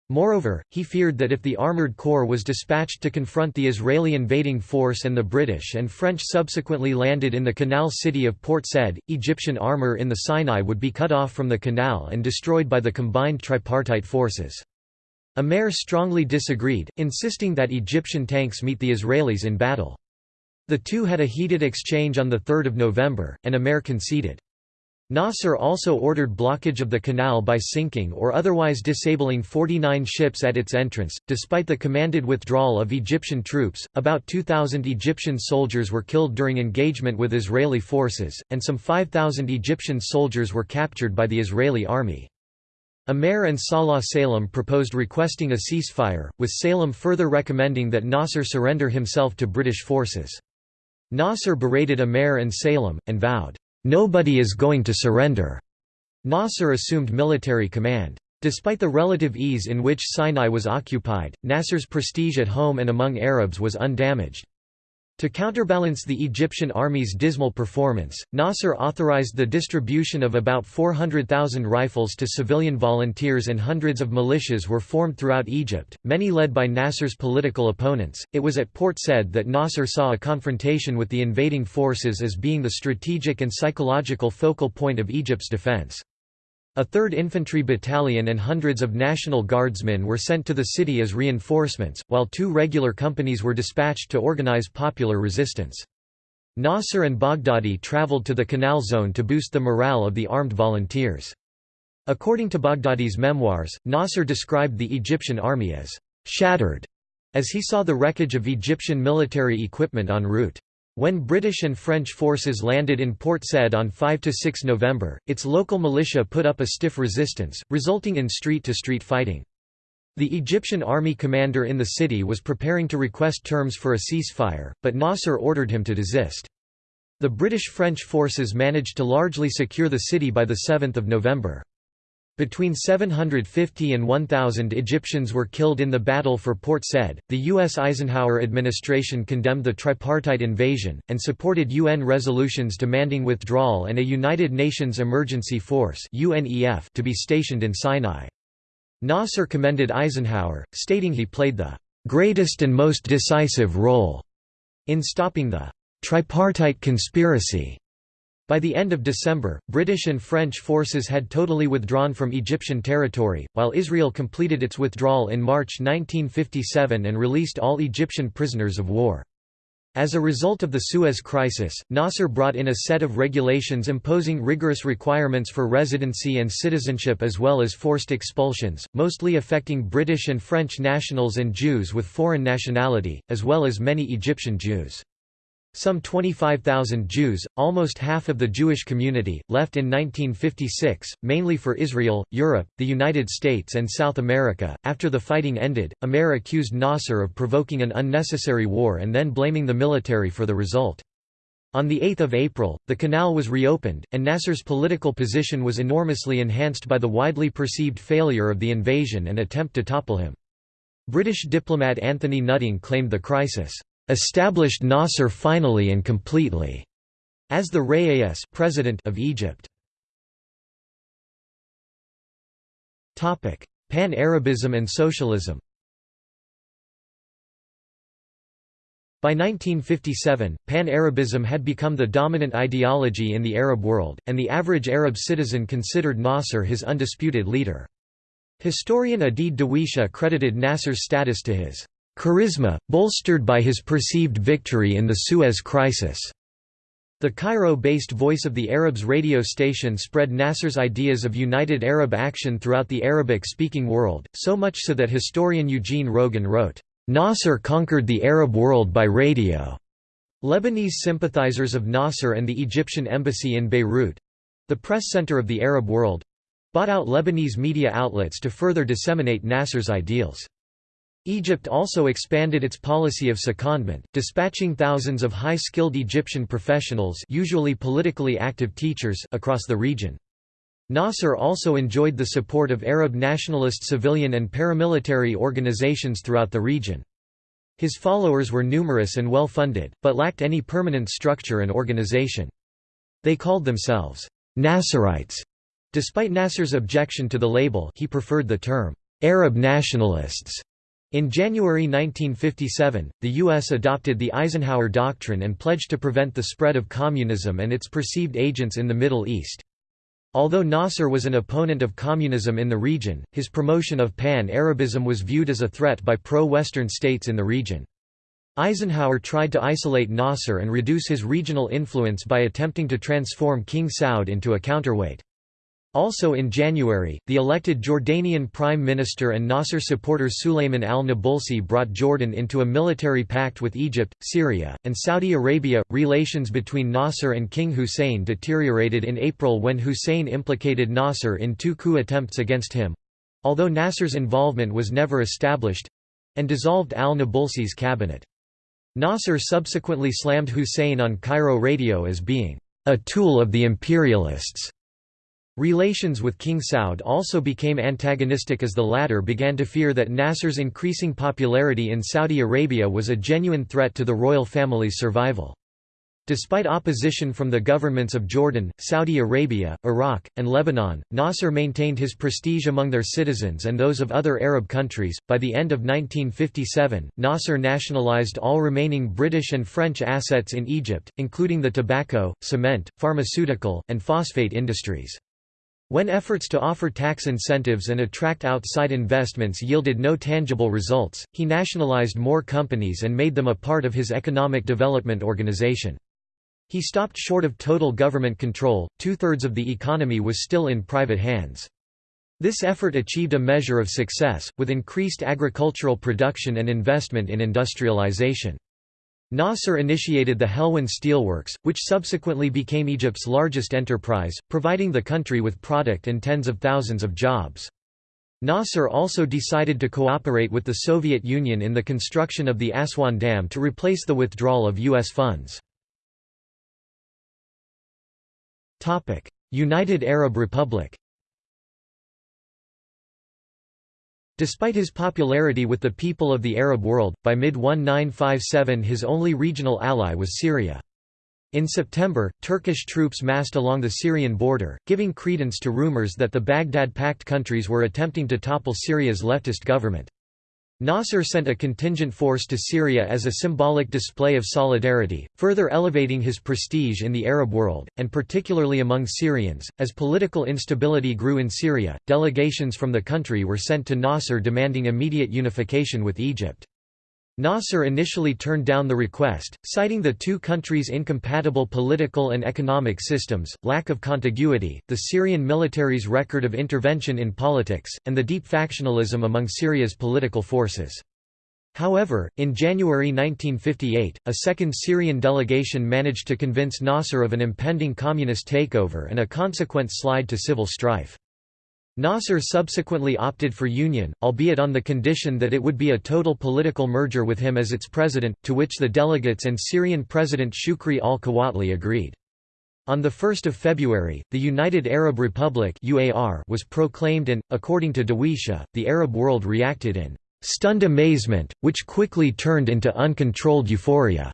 Moreover, he feared that if the armoured corps was dispatched to confront the Israeli invading force and the British and French subsequently landed in the canal city of Port Said, Egyptian armour in the Sinai would be cut off from the canal and destroyed by the combined tripartite forces. Amer strongly disagreed, insisting that Egyptian tanks meet the Israelis in battle. The two had a heated exchange on 3 November, and Amer conceded. Nasser also ordered blockage of the canal by sinking or otherwise disabling 49 ships at its entrance. Despite the commanded withdrawal of Egyptian troops, about 2,000 Egyptian soldiers were killed during engagement with Israeli forces, and some 5,000 Egyptian soldiers were captured by the Israeli army. Amer and Salah Salem proposed requesting a ceasefire, with Salem further recommending that Nasser surrender himself to British forces. Nasser berated Amer and Salem, and vowed, "'Nobody is going to surrender'". Nasser assumed military command. Despite the relative ease in which Sinai was occupied, Nasser's prestige at home and among Arabs was undamaged. To counterbalance the Egyptian army's dismal performance, Nasser authorized the distribution of about 400,000 rifles to civilian volunteers and hundreds of militias were formed throughout Egypt, many led by Nasser's political opponents. It was at Port Said that Nasser saw a confrontation with the invading forces as being the strategic and psychological focal point of Egypt's defense. A 3rd Infantry Battalion and hundreds of National Guardsmen were sent to the city as reinforcements, while two regular companies were dispatched to organize popular resistance. Nasser and Baghdadi traveled to the canal zone to boost the morale of the armed volunteers. According to Baghdadi's memoirs, Nasser described the Egyptian army as «shattered» as he saw the wreckage of Egyptian military equipment en route. When British and French forces landed in Port Said on 5–6 November, its local militia put up a stiff resistance, resulting in street-to-street -street fighting. The Egyptian army commander in the city was preparing to request terms for a ceasefire, but Nasser ordered him to desist. The British-French forces managed to largely secure the city by 7 November. Between 750 and 1,000 Egyptians were killed in the battle for Port Said. The U.S. Eisenhower administration condemned the tripartite invasion, and supported UN resolutions demanding withdrawal and a United Nations Emergency Force to be stationed in Sinai. Nasser commended Eisenhower, stating he played the "...greatest and most decisive role," in stopping the "...tripartite conspiracy." By the end of December, British and French forces had totally withdrawn from Egyptian territory, while Israel completed its withdrawal in March 1957 and released all Egyptian prisoners of war. As a result of the Suez Crisis, Nasser brought in a set of regulations imposing rigorous requirements for residency and citizenship as well as forced expulsions, mostly affecting British and French nationals and Jews with foreign nationality, as well as many Egyptian Jews. Some 25,000 Jews, almost half of the Jewish community, left in 1956, mainly for Israel, Europe, the United States, and South America. After the fighting ended, Amer accused Nasser of provoking an unnecessary war and then blaming the military for the result. On 8 April, the canal was reopened, and Nasser's political position was enormously enhanced by the widely perceived failure of the invasion and attempt to topple him. British diplomat Anthony Nutting claimed the crisis established Nasser finally and completely as the Rayas president of Egypt. Topic: Pan-Arabism and socialism. By 1957, Pan-Arabism had become the dominant ideology in the Arab world, and the average Arab citizen considered Nasser his undisputed leader. Historian Adeed Dawisha credited Nasser's status to his charisma, bolstered by his perceived victory in the Suez Crisis. The Cairo-based Voice of the Arabs radio station spread Nasser's ideas of united Arab action throughout the Arabic-speaking world, so much so that historian Eugene Rogan wrote, "...Nasser conquered the Arab world by radio." Lebanese sympathizers of Nasser and the Egyptian embassy in Beirut—the press center of the Arab world—bought out Lebanese media outlets to further disseminate Nasser's ideals. Egypt also expanded its policy of secondment, dispatching thousands of high-skilled Egyptian professionals usually politically active teachers across the region. Nasser also enjoyed the support of Arab nationalist civilian and paramilitary organizations throughout the region. His followers were numerous and well-funded, but lacked any permanent structure and organization. They called themselves Nasserites. Despite Nasser's objection to the label he preferred the term Arab nationalists. In January 1957, the U.S. adopted the Eisenhower Doctrine and pledged to prevent the spread of communism and its perceived agents in the Middle East. Although Nasser was an opponent of communism in the region, his promotion of Pan-Arabism was viewed as a threat by pro-Western states in the region. Eisenhower tried to isolate Nasser and reduce his regional influence by attempting to transform King Saud into a counterweight. Also in January, the elected Jordanian Prime Minister and Nasser supporter Sulayman al-Nabulsi brought Jordan into a military pact with Egypt, Syria, and Saudi Arabia. Relations between Nasser and King Hussein deteriorated in April when Hussein implicated Nasser in two coup attempts against him although Nasser's involvement was never established and dissolved al-Nabulsi's cabinet. Nasser subsequently slammed Hussein on Cairo radio as being a tool of the imperialists Relations with King Saud also became antagonistic as the latter began to fear that Nasser's increasing popularity in Saudi Arabia was a genuine threat to the royal family's survival. Despite opposition from the governments of Jordan, Saudi Arabia, Iraq, and Lebanon, Nasser maintained his prestige among their citizens and those of other Arab countries. By the end of 1957, Nasser nationalized all remaining British and French assets in Egypt, including the tobacco, cement, pharmaceutical, and phosphate industries. When efforts to offer tax incentives and attract outside investments yielded no tangible results, he nationalized more companies and made them a part of his economic development organization. He stopped short of total government control, two-thirds of the economy was still in private hands. This effort achieved a measure of success, with increased agricultural production and investment in industrialization. Nasser initiated the Helwan Steelworks, which subsequently became Egypt's largest enterprise, providing the country with product and tens of thousands of jobs. Nasser also decided to cooperate with the Soviet Union in the construction of the Aswan Dam to replace the withdrawal of U.S. funds. United Arab Republic Despite his popularity with the people of the Arab world, by mid-1957 his only regional ally was Syria. In September, Turkish troops massed along the Syrian border, giving credence to rumors that the Baghdad Pact countries were attempting to topple Syria's leftist government. Nasser sent a contingent force to Syria as a symbolic display of solidarity, further elevating his prestige in the Arab world, and particularly among Syrians. As political instability grew in Syria, delegations from the country were sent to Nasser demanding immediate unification with Egypt. Nasser initially turned down the request, citing the two countries' incompatible political and economic systems, lack of contiguity, the Syrian military's record of intervention in politics, and the deep factionalism among Syria's political forces. However, in January 1958, a second Syrian delegation managed to convince Nasser of an impending communist takeover and a consequent slide to civil strife. Nasser subsequently opted for union, albeit on the condition that it would be a total political merger with him as its president, to which the delegates and Syrian President Shukri al-Quwatli agreed. On 1 February, the United Arab Republic was proclaimed and, according to Dawisha, the Arab world reacted in stunned amazement, which quickly turned into uncontrolled euphoria.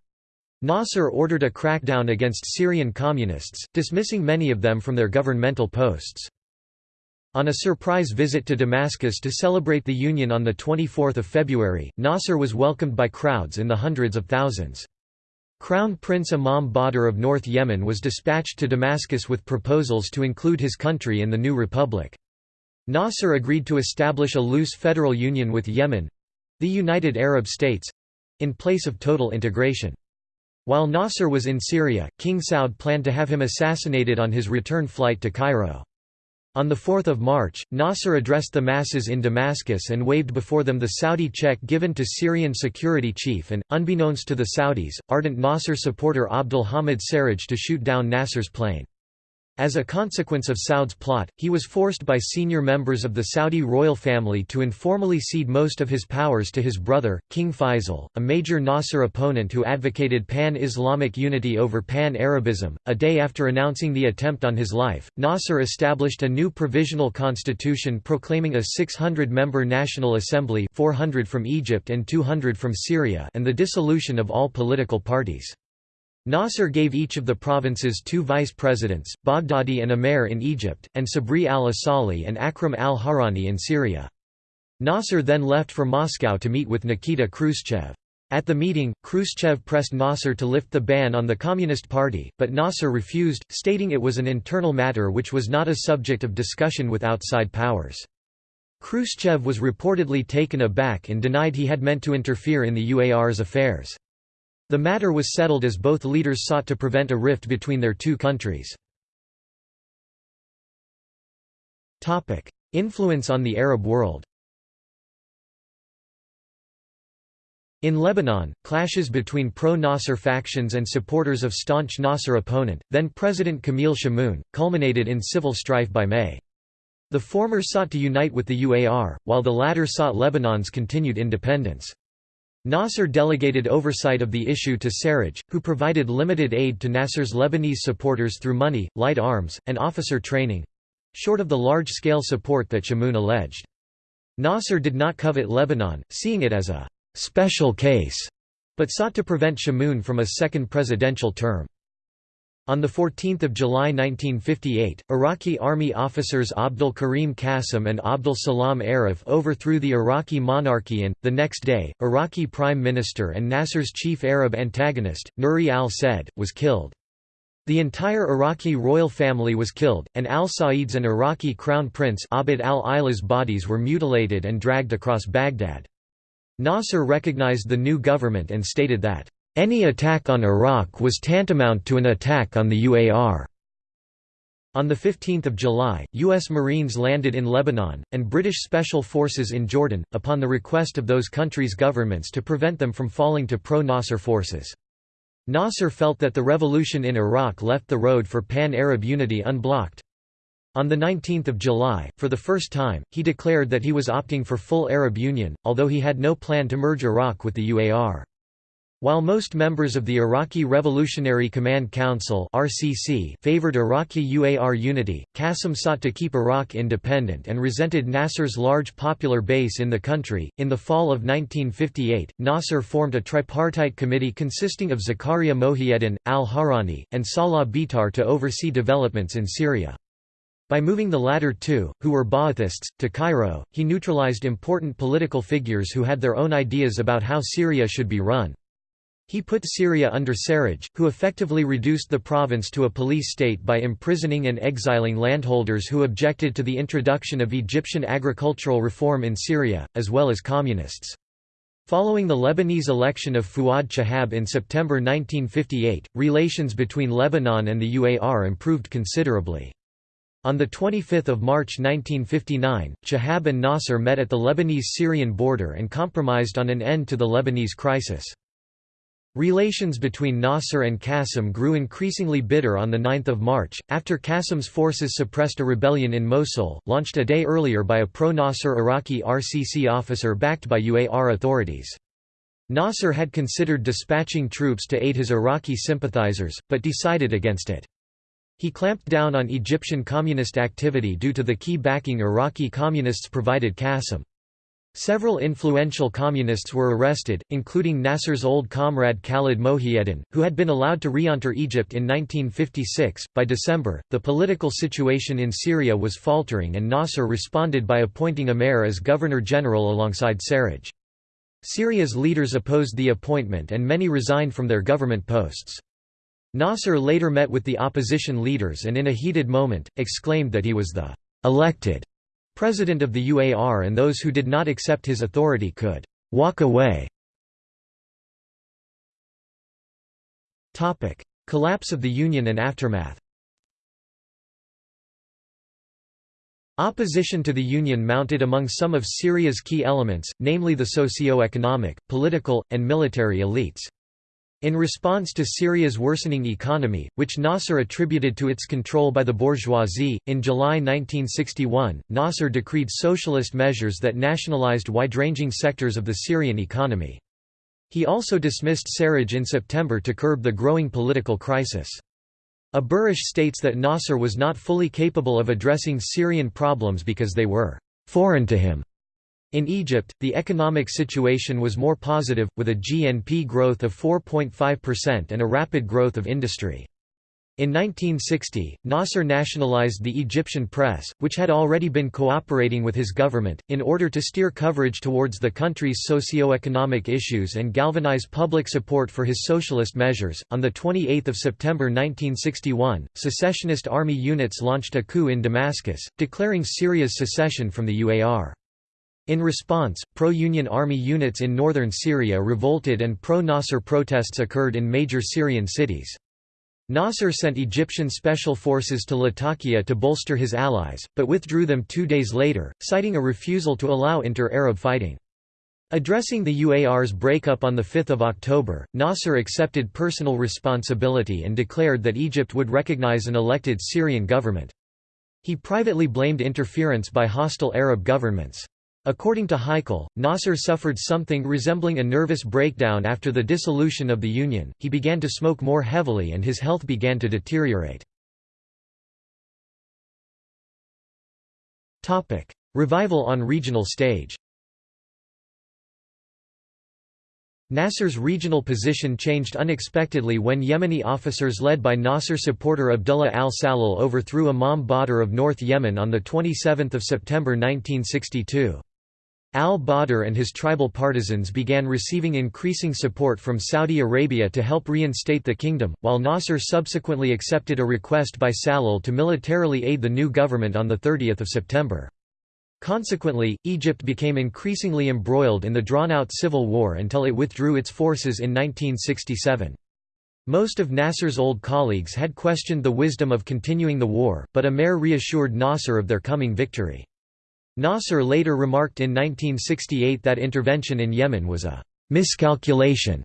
Nasser ordered a crackdown against Syrian communists, dismissing many of them from their governmental posts. On a surprise visit to Damascus to celebrate the Union on 24 February, Nasser was welcomed by crowds in the hundreds of thousands. Crown Prince Imam Badr of North Yemen was dispatched to Damascus with proposals to include his country in the new republic. Nasser agreed to establish a loose federal union with Yemen—the United Arab States—in place of total integration. While Nasser was in Syria, King Saud planned to have him assassinated on his return flight to Cairo. On 4 March, Nasser addressed the masses in Damascus and waved before them the Saudi check given to Syrian security chief and, unbeknownst to the Saudis, ardent Nasser supporter Abdul Hamid Sarraj to shoot down Nasser's plane. As a consequence of Saud's plot, he was forced by senior members of the Saudi royal family to informally cede most of his powers to his brother, King Faisal, a major Nasser opponent who advocated pan-Islamic unity over pan-Arabism. A day after announcing the attempt on his life, Nasser established a new provisional constitution proclaiming a 600-member National Assembly 400 from Egypt and 200 from Syria and the dissolution of all political parties. Nasser gave each of the provinces two vice-presidents, Baghdadi and Amer in Egypt, and Sabri al-Asali and Akram al-Hawrani in Syria. Nasser then left for Moscow to meet with Nikita Khrushchev. At the meeting, Khrushchev pressed Nasser to lift the ban on the Communist Party, but Nasser refused, stating it was an internal matter which was not a subject of discussion with outside powers. Khrushchev was reportedly taken aback and denied he had meant to interfere in the UAR's affairs. The matter was settled as both leaders sought to prevent a rift between their two countries. Influence on the Arab world In Lebanon, clashes between pro-Nasser factions and supporters of staunch Nasser opponent, then President Camille Chamoun, culminated in civil strife by May. The former sought to unite with the UAR, while the latter sought Lebanon's continued independence. Nasser delegated oversight of the issue to Sarraj, who provided limited aid to Nasser's Lebanese supporters through money, light arms, and officer training—short of the large-scale support that Chamoun alleged. Nasser did not covet Lebanon, seeing it as a «special case», but sought to prevent Chamoun from a second presidential term. On 14 July 1958, Iraqi army officers Abdul Karim Qasim and Abdul Salam Arif overthrew the Iraqi monarchy and, the next day, Iraqi Prime Minister and Nasser's chief Arab antagonist, Nuri al-Said, was killed. The entire Iraqi royal family was killed, and al-Said's and Iraqi crown prince Abd al-Ilah's bodies were mutilated and dragged across Baghdad. Nasser recognized the new government and stated that any attack on Iraq was tantamount to an attack on the UAR. On 15 July, U.S. Marines landed in Lebanon, and British Special Forces in Jordan, upon the request of those countries' governments to prevent them from falling to pro-Nasser forces. Nasser felt that the revolution in Iraq left the road for pan-Arab unity unblocked. On 19 July, for the first time, he declared that he was opting for full Arab union, although he had no plan to merge Iraq with the UAR. While most members of the Iraqi Revolutionary Command Council (RCC) favored Iraqi UAR unity, Qasim sought to keep Iraq independent and resented Nasser's large popular base in the country. In the fall of 1958, Nasser formed a tripartite committee consisting of Zakaria Mohieddin, al-Hawrani, and Salah Bitar to oversee developments in Syria. By moving the latter two, who were Ba'athists, to Cairo, he neutralized important political figures who had their own ideas about how Syria should be run. He put Syria under Sarraj, who effectively reduced the province to a police state by imprisoning and exiling landholders who objected to the introduction of Egyptian agricultural reform in Syria, as well as communists. Following the Lebanese election of Fuad Chehab in September 1958, relations between Lebanon and the UAR improved considerably. On 25 March 1959, Chehab and Nasser met at the Lebanese-Syrian border and compromised on an end to the Lebanese crisis. Relations between Nasser and Qasim grew increasingly bitter on 9 March, after Qasim's forces suppressed a rebellion in Mosul, launched a day earlier by a pro-Nasser Iraqi RCC officer backed by UAR authorities. Nasser had considered dispatching troops to aid his Iraqi sympathizers, but decided against it. He clamped down on Egyptian communist activity due to the key backing Iraqi communists provided Qasim. Several influential communists were arrested, including Nasser's old comrade Khalid Mohieddin, who had been allowed to re-enter Egypt in 1956. By December, the political situation in Syria was faltering and Nasser responded by appointing Amer as governor-general alongside Sarraj. Syria's leaders opposed the appointment and many resigned from their government posts. Nasser later met with the opposition leaders and in a heated moment, exclaimed that he was the elected president of the UAR and those who did not accept his authority could walk away. Topic: Collapse of the Union and aftermath Opposition to the Union mounted among some of Syria's key elements, namely the socio-economic, political, and military elites. In response to Syria's worsening economy, which Nasser attributed to its control by the bourgeoisie, in July 1961, Nasser decreed socialist measures that nationalized wide-ranging sectors of the Syrian economy. He also dismissed Sarraj in September to curb the growing political crisis. Aburish states that Nasser was not fully capable of addressing Syrian problems because they were «foreign to him». In Egypt, the economic situation was more positive, with a GNP growth of 4.5% and a rapid growth of industry. In 1960, Nasser nationalized the Egyptian press, which had already been cooperating with his government, in order to steer coverage towards the country's socio-economic issues and galvanize public support for his socialist measures. On 28 September 1961, secessionist army units launched a coup in Damascus, declaring Syria's secession from the UAR. In response, pro-Union army units in northern Syria revolted and pro-Nasser protests occurred in major Syrian cities. Nasser sent Egyptian special forces to Latakia to bolster his allies, but withdrew them two days later, citing a refusal to allow inter-Arab fighting. Addressing the UAR's breakup on 5 October, Nasser accepted personal responsibility and declared that Egypt would recognize an elected Syrian government. He privately blamed interference by hostile Arab governments. According to Heikal, Nasser suffered something resembling a nervous breakdown after the dissolution of the Union, he began to smoke more heavily and his health began to deteriorate. Revival on regional stage Nasser's regional position changed unexpectedly when Yemeni officers led by Nasser supporter Abdullah al-Salal overthrew Imam Badr of North Yemen on 27 September 1962. Al-Badr and his tribal partisans began receiving increasing support from Saudi Arabia to help reinstate the kingdom, while Nasser subsequently accepted a request by Salal to militarily aid the new government on 30 September. Consequently, Egypt became increasingly embroiled in the drawn-out civil war until it withdrew its forces in 1967. Most of Nasser's old colleagues had questioned the wisdom of continuing the war, but Amer reassured Nasser of their coming victory. Nasser later remarked in 1968 that intervention in Yemen was a miscalculation.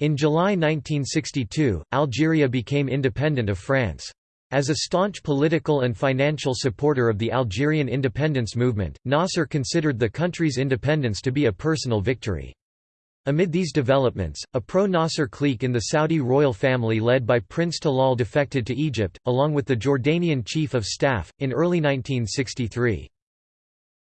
In July 1962, Algeria became independent of France. As a staunch political and financial supporter of the Algerian independence movement, Nasser considered the country's independence to be a personal victory. Amid these developments, a pro-Nasser clique in the Saudi royal family led by Prince Talal defected to Egypt, along with the Jordanian chief of staff, in early 1963.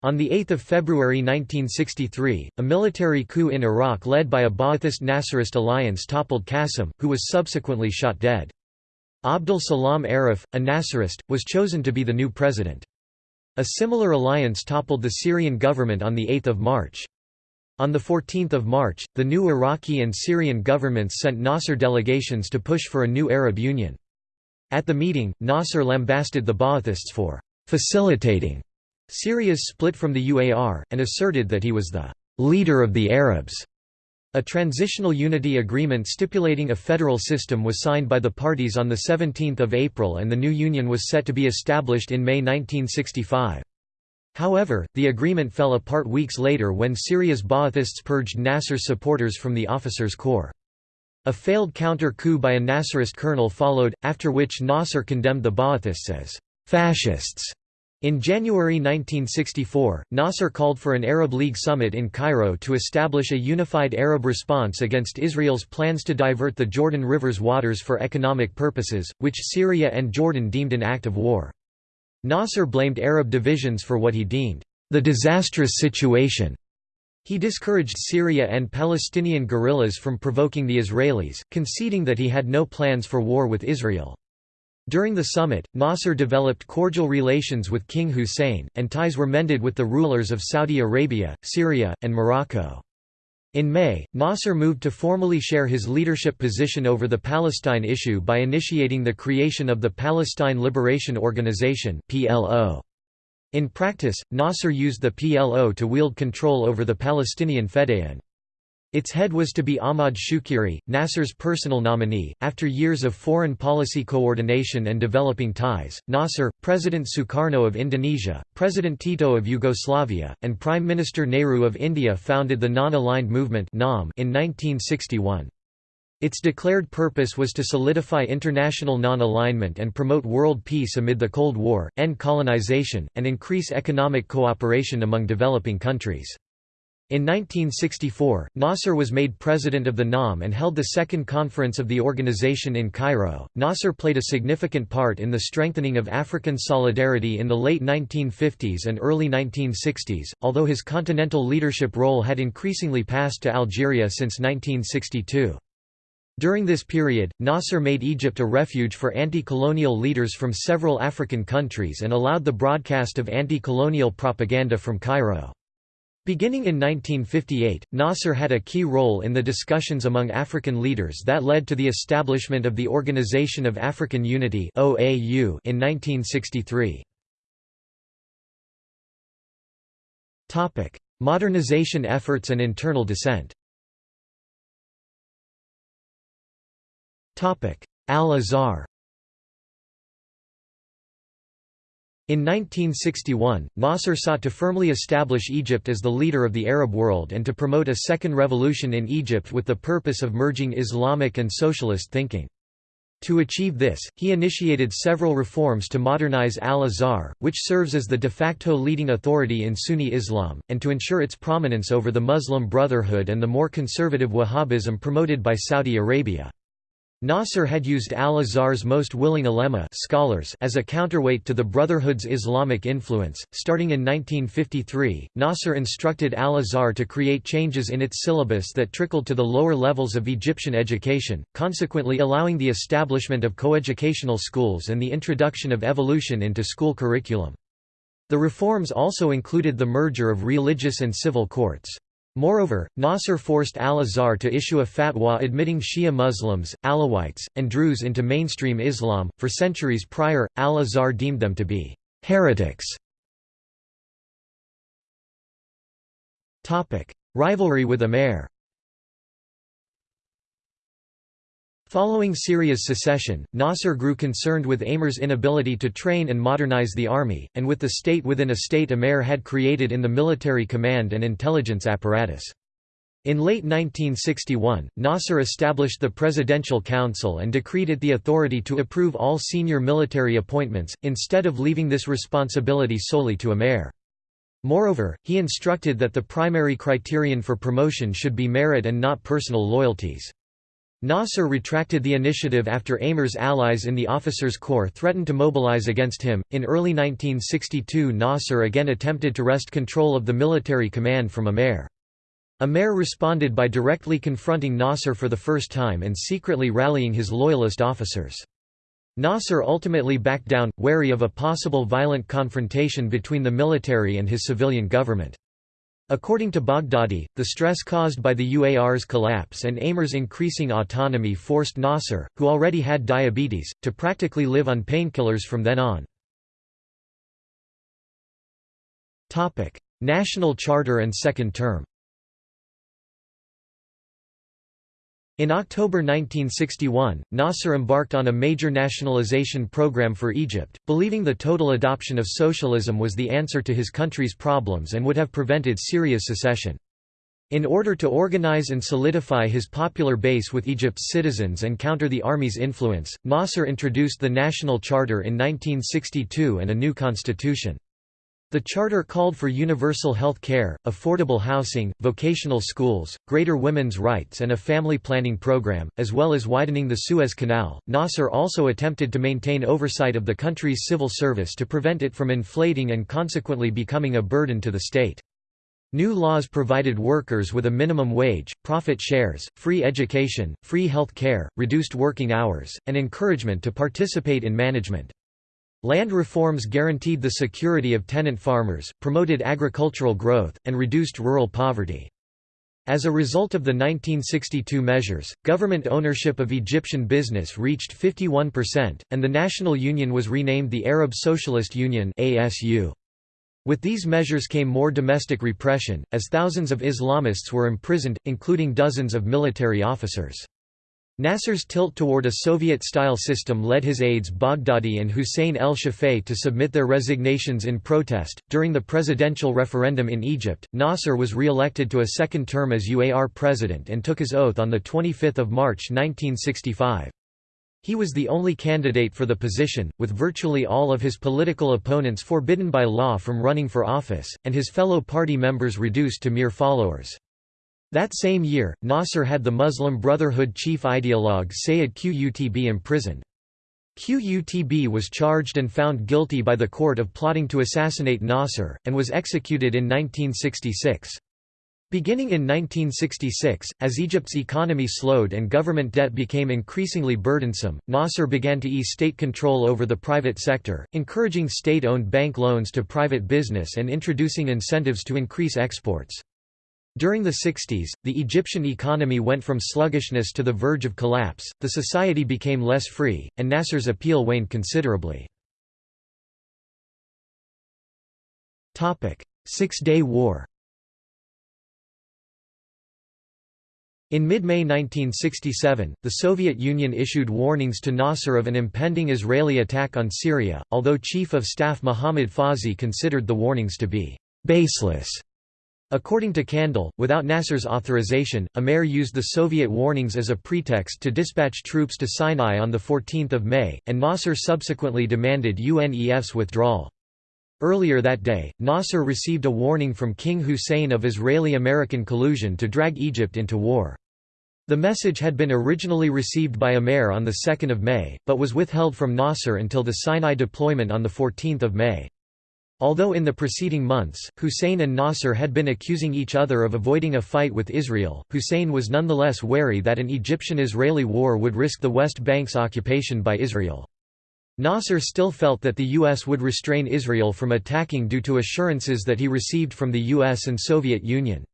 On 8 February 1963, a military coup in Iraq led by a Ba'athist-Nasserist alliance toppled Qasim, who was subsequently shot dead. Abdul Salam Arif, a Nasserist, was chosen to be the new president. A similar alliance toppled the Syrian government on 8 March. On 14 March, the new Iraqi and Syrian governments sent Nasser delegations to push for a new Arab Union. At the meeting, Nasser lambasted the Ba'athists for «facilitating» Syria's split from the UAR, and asserted that he was the «leader of the Arabs». A transitional unity agreement stipulating a federal system was signed by the parties on 17 April and the new union was set to be established in May 1965. However, the agreement fell apart weeks later when Syria's Ba'athists purged Nasser's supporters from the officers' corps. A failed counter-coup by a Nasserist colonel followed, after which Nasser condemned the Ba'athists as «fascists». In January 1964, Nasser called for an Arab League summit in Cairo to establish a unified Arab response against Israel's plans to divert the Jordan River's waters for economic purposes, which Syria and Jordan deemed an act of war. Nasser blamed Arab divisions for what he deemed the disastrous situation. He discouraged Syria and Palestinian guerrillas from provoking the Israelis, conceding that he had no plans for war with Israel. During the summit, Nasser developed cordial relations with King Hussein, and ties were mended with the rulers of Saudi Arabia, Syria, and Morocco. In May, Nasser moved to formally share his leadership position over the Palestine issue by initiating the creation of the Palestine Liberation Organization. In practice, Nasser used the PLO to wield control over the Palestinian Fedayeen. Its head was to be Ahmad Shukeiri, Nasser's personal nominee. After years of foreign policy coordination and developing ties, Nasser, President Sukarno of Indonesia, President Tito of Yugoslavia, and Prime Minister Nehru of India founded the Non-Aligned Movement in 1961. Its declared purpose was to solidify international non-alignment and promote world peace amid the Cold War, end colonization, and increase economic cooperation among developing countries. In 1964, Nasser was made president of the NAM and held the second conference of the organization in Cairo. Nasser played a significant part in the strengthening of African solidarity in the late 1950s and early 1960s, although his continental leadership role had increasingly passed to Algeria since 1962. During this period, Nasser made Egypt a refuge for anti-colonial leaders from several African countries and allowed the broadcast of anti-colonial propaganda from Cairo. Beginning in 1958, Nasser had a key role in the discussions among African leaders that led to the establishment of the Organization of African Unity in 1963. Modernization efforts and internal dissent Al-Azhar In 1961, Nasser sought to firmly establish Egypt as the leader of the Arab world and to promote a second revolution in Egypt with the purpose of merging Islamic and socialist thinking. To achieve this, he initiated several reforms to modernize Al-Azhar, which serves as the de facto leading authority in Sunni Islam, and to ensure its prominence over the Muslim Brotherhood and the more conservative Wahhabism promoted by Saudi Arabia. Nasser had used al-Azhar's most willing ulema scholars as a counterweight to the Brotherhood's Islamic influence. Starting in 1953, Nasser instructed al-Azhar to create changes in its syllabus that trickled to the lower levels of Egyptian education, consequently allowing the establishment of coeducational schools and the introduction of evolution into school curriculum. The reforms also included the merger of religious and civil courts. Moreover, Nasser forced al-Azhar to issue a fatwa admitting Shia Muslims, Alawites, and Druze into mainstream Islam. For centuries prior, al-Azhar deemed them to be heretics. Rivalry with Amer. Following Syria's secession, Nasser grew concerned with Amer's inability to train and modernize the army, and with the state within a state Amer had created in the military command and intelligence apparatus. In late 1961, Nasser established the Presidential Council and decreed it the authority to approve all senior military appointments, instead of leaving this responsibility solely to Amer. Moreover, he instructed that the primary criterion for promotion should be merit and not personal loyalties. Nasser retracted the initiative after Amer's allies in the officers' corps threatened to mobilize against him. In early 1962, Nasser again attempted to wrest control of the military command from Amer. Amer responded by directly confronting Nasser for the first time and secretly rallying his loyalist officers. Nasser ultimately backed down, wary of a possible violent confrontation between the military and his civilian government. According to Baghdadi, the stress caused by the UAR's collapse and Amer's increasing autonomy forced Nasser, who already had diabetes, to practically live on painkillers from then on. National Charter and Second Term In October 1961, Nasser embarked on a major nationalization program for Egypt, believing the total adoption of socialism was the answer to his country's problems and would have prevented Syria's secession. In order to organize and solidify his popular base with Egypt's citizens and counter the army's influence, Nasser introduced the National Charter in 1962 and a new constitution. The charter called for universal health care, affordable housing, vocational schools, greater women's rights, and a family planning program, as well as widening the Suez Canal. Nasser also attempted to maintain oversight of the country's civil service to prevent it from inflating and consequently becoming a burden to the state. New laws provided workers with a minimum wage, profit shares, free education, free health care, reduced working hours, and encouragement to participate in management. Land reforms guaranteed the security of tenant farmers, promoted agricultural growth, and reduced rural poverty. As a result of the 1962 measures, government ownership of Egyptian business reached 51%, and the National Union was renamed the Arab Socialist Union. With these measures came more domestic repression, as thousands of Islamists were imprisoned, including dozens of military officers. Nasser's tilt toward a Soviet-style system led his aides Baghdadi and Hussein el-Shafei to submit their resignations in protest. During the presidential referendum in Egypt, Nasser was re-elected to a second term as UAR president and took his oath on the 25th of March 1965. He was the only candidate for the position, with virtually all of his political opponents forbidden by law from running for office, and his fellow party members reduced to mere followers. That same year, Nasser had the Muslim Brotherhood chief ideologue Sayyid Qutb imprisoned. Qutb was charged and found guilty by the court of plotting to assassinate Nasser, and was executed in 1966. Beginning in 1966, as Egypt's economy slowed and government debt became increasingly burdensome, Nasser began to ease state control over the private sector, encouraging state-owned bank loans to private business and introducing incentives to increase exports. During the 60s, the Egyptian economy went from sluggishness to the verge of collapse, the society became less free, and Nasser's appeal waned considerably. Six-Day War In mid-May 1967, the Soviet Union issued warnings to Nasser of an impending Israeli attack on Syria, although Chief of Staff Mohammad Fawzi considered the warnings to be «baseless» According to Kandil, without Nasser's authorization, Amer used the Soviet warnings as a pretext to dispatch troops to Sinai on 14 May, and Nasser subsequently demanded UNEF's withdrawal. Earlier that day, Nasser received a warning from King Hussein of Israeli-American collusion to drag Egypt into war. The message had been originally received by Amer on 2 May, but was withheld from Nasser until the Sinai deployment on 14 May. Although in the preceding months, Hussein and Nasser had been accusing each other of avoiding a fight with Israel, Hussein was nonetheless wary that an Egyptian-Israeli war would risk the West Bank's occupation by Israel. Nasser still felt that the U.S. would restrain Israel from attacking due to assurances that he received from the U.S. and Soviet Union.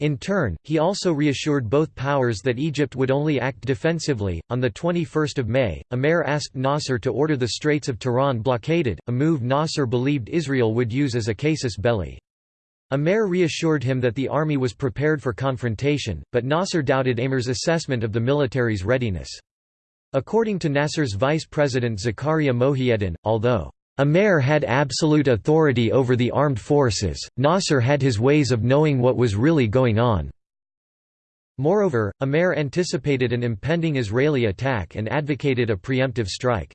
In turn, he also reassured both powers that Egypt would only act defensively. On the 21st of May, Amer asked Nasser to order the Straits of Tiran blockaded, a move Nasser believed Israel would use as a casus belli. Amer reassured him that the army was prepared for confrontation, but Nasser doubted Amer's assessment of the military's readiness. According to Nasser's vice president Zakaria Mohieddin, although Amer had absolute authority over the armed forces, Nasser had his ways of knowing what was really going on. Moreover, Amer anticipated an impending Israeli attack and advocated a preemptive strike.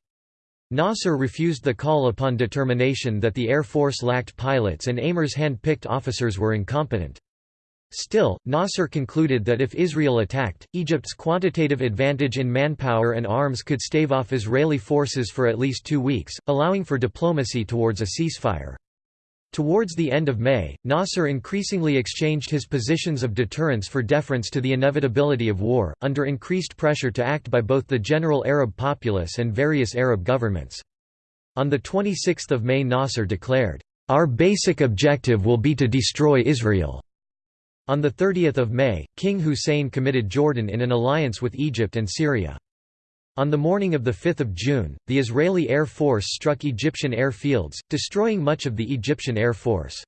Nasser refused the call upon determination that the Air Force lacked pilots and Amer's hand-picked officers were incompetent. Still, Nasser concluded that if Israel attacked, Egypt's quantitative advantage in manpower and arms could stave off Israeli forces for at least two weeks, allowing for diplomacy towards a ceasefire. Towards the end of May, Nasser increasingly exchanged his positions of deterrence for deference to the inevitability of war, under increased pressure to act by both the general Arab populace and various Arab governments. On 26 May Nasser declared, "...our basic objective will be to destroy Israel." On 30 May, King Hussein committed Jordan in an alliance with Egypt and Syria. On the morning of 5 June, the Israeli Air Force struck Egyptian airfields, destroying much of the Egyptian Air Force.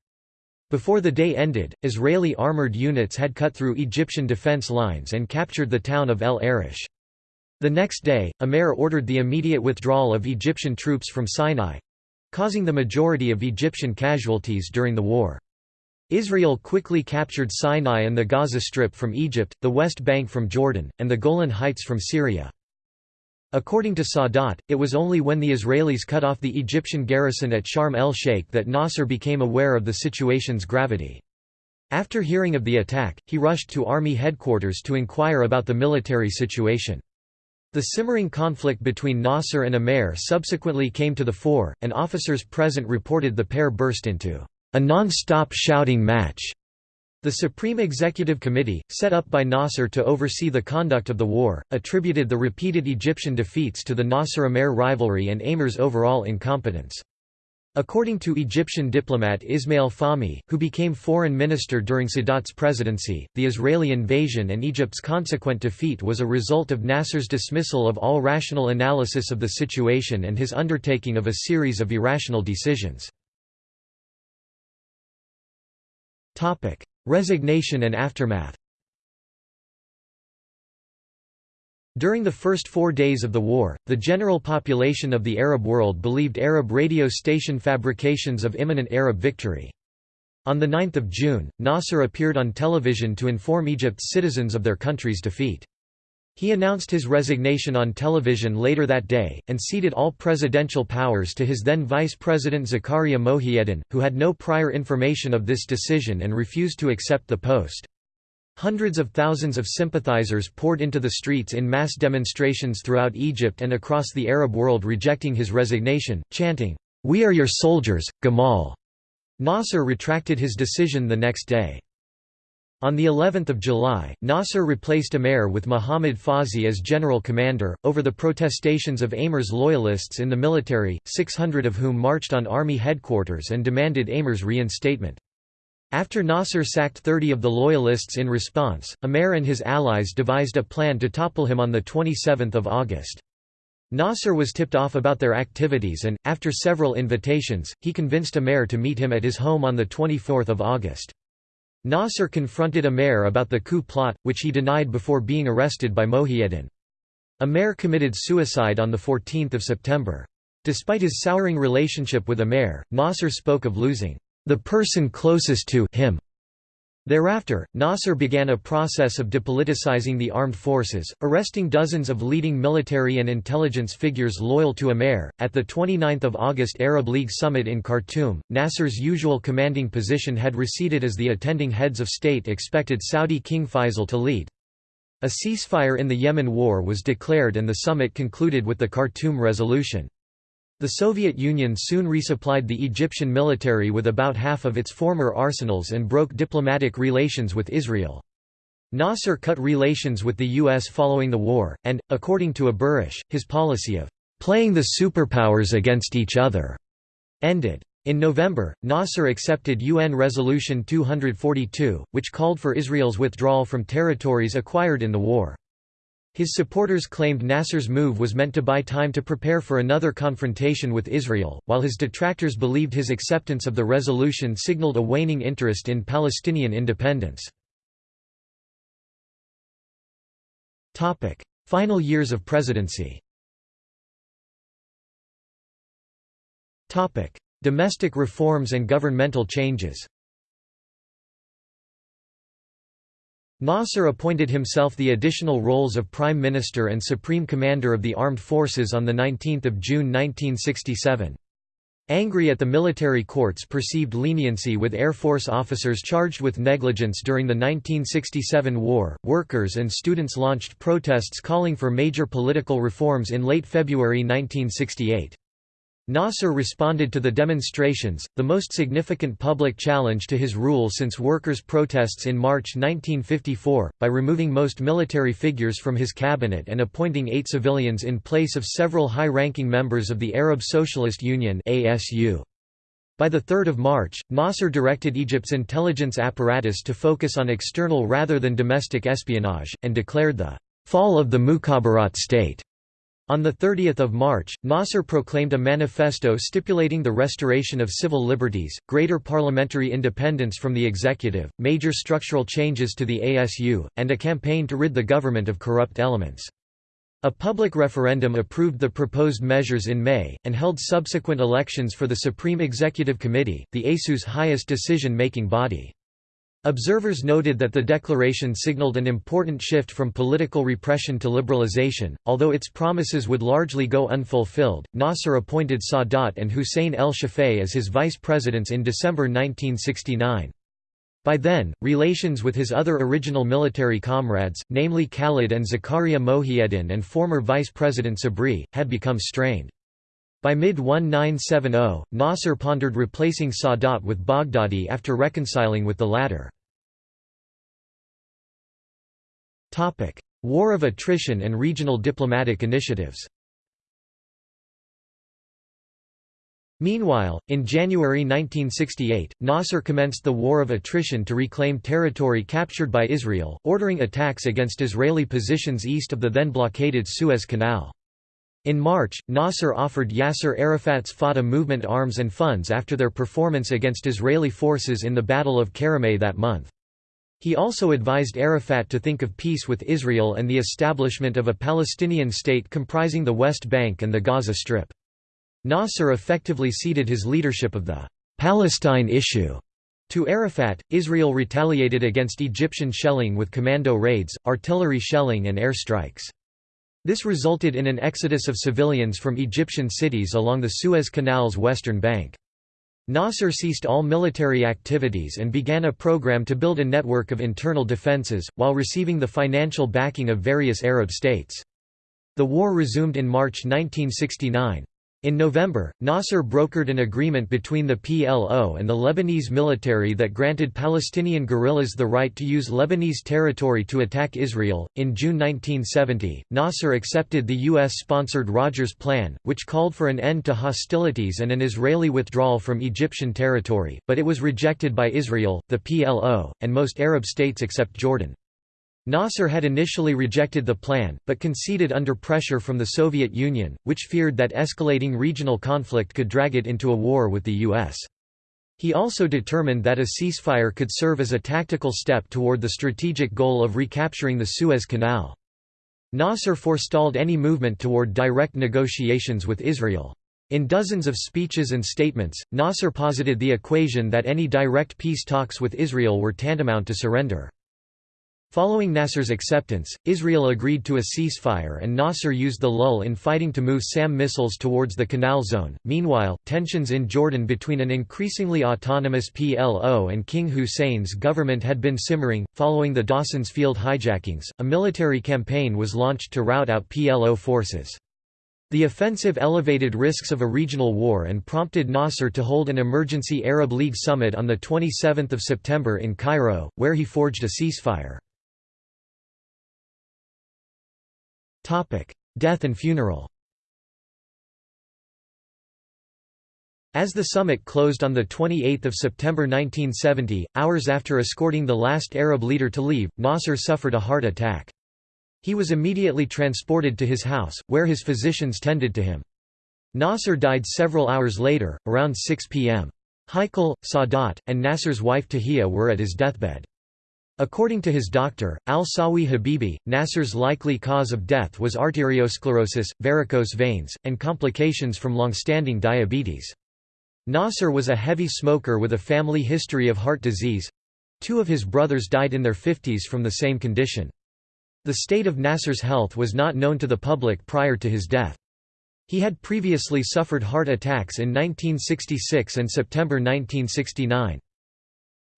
Before the day ended, Israeli armored units had cut through Egyptian defense lines and captured the town of El Arish. The next day, Amer ordered the immediate withdrawal of Egyptian troops from Sinai—causing the majority of Egyptian casualties during the war. Israel quickly captured Sinai and the Gaza Strip from Egypt, the West Bank from Jordan, and the Golan Heights from Syria. According to Sadat, it was only when the Israelis cut off the Egyptian garrison at Sharm el-Sheikh that Nasser became aware of the situation's gravity. After hearing of the attack, he rushed to army headquarters to inquire about the military situation. The simmering conflict between Nasser and Amer subsequently came to the fore, and officers present reported the pair burst into a non-stop shouting match. The Supreme Executive Committee, set up by Nasser to oversee the conduct of the war, attributed the repeated Egyptian defeats to the Nasser-Amer rivalry and Amer's overall incompetence. According to Egyptian diplomat Ismail Fahmy, who became foreign minister during Sadat's presidency, the Israeli invasion and Egypt's consequent defeat was a result of Nasser's dismissal of all rational analysis of the situation and his undertaking of a series of irrational decisions. Resignation and aftermath During the first four days of the war, the general population of the Arab world believed Arab radio station fabrications of imminent Arab victory. On 9 June, Nasser appeared on television to inform Egypt's citizens of their country's defeat. He announced his resignation on television later that day, and ceded all presidential powers to his then Vice President Zakaria Mohieddin, who had no prior information of this decision and refused to accept the post. Hundreds of thousands of sympathizers poured into the streets in mass demonstrations throughout Egypt and across the Arab world rejecting his resignation, chanting, "'We are your soldiers, Gamal'". Nasser retracted his decision the next day. On the 11th of July, Nasser replaced Amer with Muhammad Fawzi as general commander, over the protestations of Amer's loyalists in the military, 600 of whom marched on army headquarters and demanded Amer's reinstatement. After Nasser sacked 30 of the loyalists in response, Amer and his allies devised a plan to topple him on 27 August. Nasser was tipped off about their activities and, after several invitations, he convinced Amer to meet him at his home on 24 August. Nasser confronted Amer about the coup plot, which he denied before being arrested by Mohieddin. Amer committed suicide on 14 September. Despite his souring relationship with Amer, Nasser spoke of losing the person closest to him Thereafter, Nasser began a process of depoliticizing the armed forces, arresting dozens of leading military and intelligence figures loyal to Amer. At the 29th of August Arab League summit in Khartoum, Nasser's usual commanding position had receded as the attending heads of state expected Saudi King Faisal to lead. A ceasefire in the Yemen war was declared and the summit concluded with the Khartoum resolution. The Soviet Union soon resupplied the Egyptian military with about half of its former arsenals and broke diplomatic relations with Israel. Nasser cut relations with the U.S. following the war, and, according to Aburish, his policy of «playing the superpowers against each other» ended. In November, Nasser accepted UN Resolution 242, which called for Israel's withdrawal from territories acquired in the war. His supporters claimed Nasser's move was meant to buy time to prepare for another confrontation with Israel, while his detractors believed his acceptance of the resolution signaled a waning interest in Palestinian independence. Final years of presidency Domestic reforms and governmental changes Nasser appointed himself the additional roles of Prime Minister and Supreme Commander of the Armed Forces on 19 June 1967. Angry at the military court's perceived leniency with Air Force officers charged with negligence during the 1967 war, workers and students launched protests calling for major political reforms in late February 1968. Nasser responded to the demonstrations, the most significant public challenge to his rule since workers' protests in March 1954, by removing most military figures from his cabinet and appointing eight civilians in place of several high-ranking members of the Arab Socialist Union By 3 March, Nasser directed Egypt's intelligence apparatus to focus on external rather than domestic espionage, and declared the «fall of the Mukhabarat state» On 30 March, Nasser proclaimed a manifesto stipulating the restoration of civil liberties, greater parliamentary independence from the executive, major structural changes to the ASU, and a campaign to rid the government of corrupt elements. A public referendum approved the proposed measures in May, and held subsequent elections for the Supreme Executive Committee, the ASU's highest decision-making body. Observers noted that the declaration signaled an important shift from political repression to liberalization, although its promises would largely go unfulfilled. Nasser appointed Sadat and Hussein el Shafei as his vice presidents in December 1969. By then, relations with his other original military comrades, namely Khalid and Zakaria Mohieddin and former vice president Sabri, had become strained. By mid-1970, Nasser pondered replacing Sadat with Baghdadi after reconciling with the latter. War of attrition and regional diplomatic initiatives Meanwhile, in January 1968, Nasser commenced the War of Attrition to reclaim territory captured by Israel, ordering attacks against Israeli positions east of the then blockaded Suez Canal. In March, Nasser offered Yasser Arafat's Fatah movement arms and funds after their performance against Israeli forces in the Battle of Karameh that month. He also advised Arafat to think of peace with Israel and the establishment of a Palestinian state comprising the West Bank and the Gaza Strip. Nasser effectively ceded his leadership of the Palestine issue to Arafat. Israel retaliated against Egyptian shelling with commando raids, artillery shelling, and air strikes. This resulted in an exodus of civilians from Egyptian cities along the Suez Canal's western bank. Nasser ceased all military activities and began a program to build a network of internal defenses, while receiving the financial backing of various Arab states. The war resumed in March 1969. In November, Nasser brokered an agreement between the PLO and the Lebanese military that granted Palestinian guerrillas the right to use Lebanese territory to attack Israel. In June 1970, Nasser accepted the U.S. sponsored Rogers Plan, which called for an end to hostilities and an Israeli withdrawal from Egyptian territory, but it was rejected by Israel, the PLO, and most Arab states except Jordan. Nasser had initially rejected the plan, but conceded under pressure from the Soviet Union, which feared that escalating regional conflict could drag it into a war with the U.S. He also determined that a ceasefire could serve as a tactical step toward the strategic goal of recapturing the Suez Canal. Nasser forestalled any movement toward direct negotiations with Israel. In dozens of speeches and statements, Nasser posited the equation that any direct peace talks with Israel were tantamount to surrender. Following Nasser's acceptance, Israel agreed to a ceasefire and Nasser used the lull in fighting to move SAM missiles towards the Canal Zone. Meanwhile, tensions in Jordan between an increasingly autonomous PLO and King Hussein's government had been simmering. Following the Dawson's Field hijackings, a military campaign was launched to rout out PLO forces. The offensive elevated risks of a regional war and prompted Nasser to hold an emergency Arab League summit on 27 September in Cairo, where he forged a ceasefire. Death and funeral As the summit closed on 28 September 1970, hours after escorting the last Arab leader to leave, Nasser suffered a heart attack. He was immediately transported to his house, where his physicians tended to him. Nasser died several hours later, around 6 p.m. Heikal, Sadat, and Nasser's wife Tahia were at his deathbed. According to his doctor, al-Sawi Habibi, Nasser's likely cause of death was arteriosclerosis, varicose veins, and complications from long-standing diabetes. Nasser was a heavy smoker with a family history of heart disease. Two of his brothers died in their 50s from the same condition. The state of Nasser's health was not known to the public prior to his death. He had previously suffered heart attacks in 1966 and September 1969.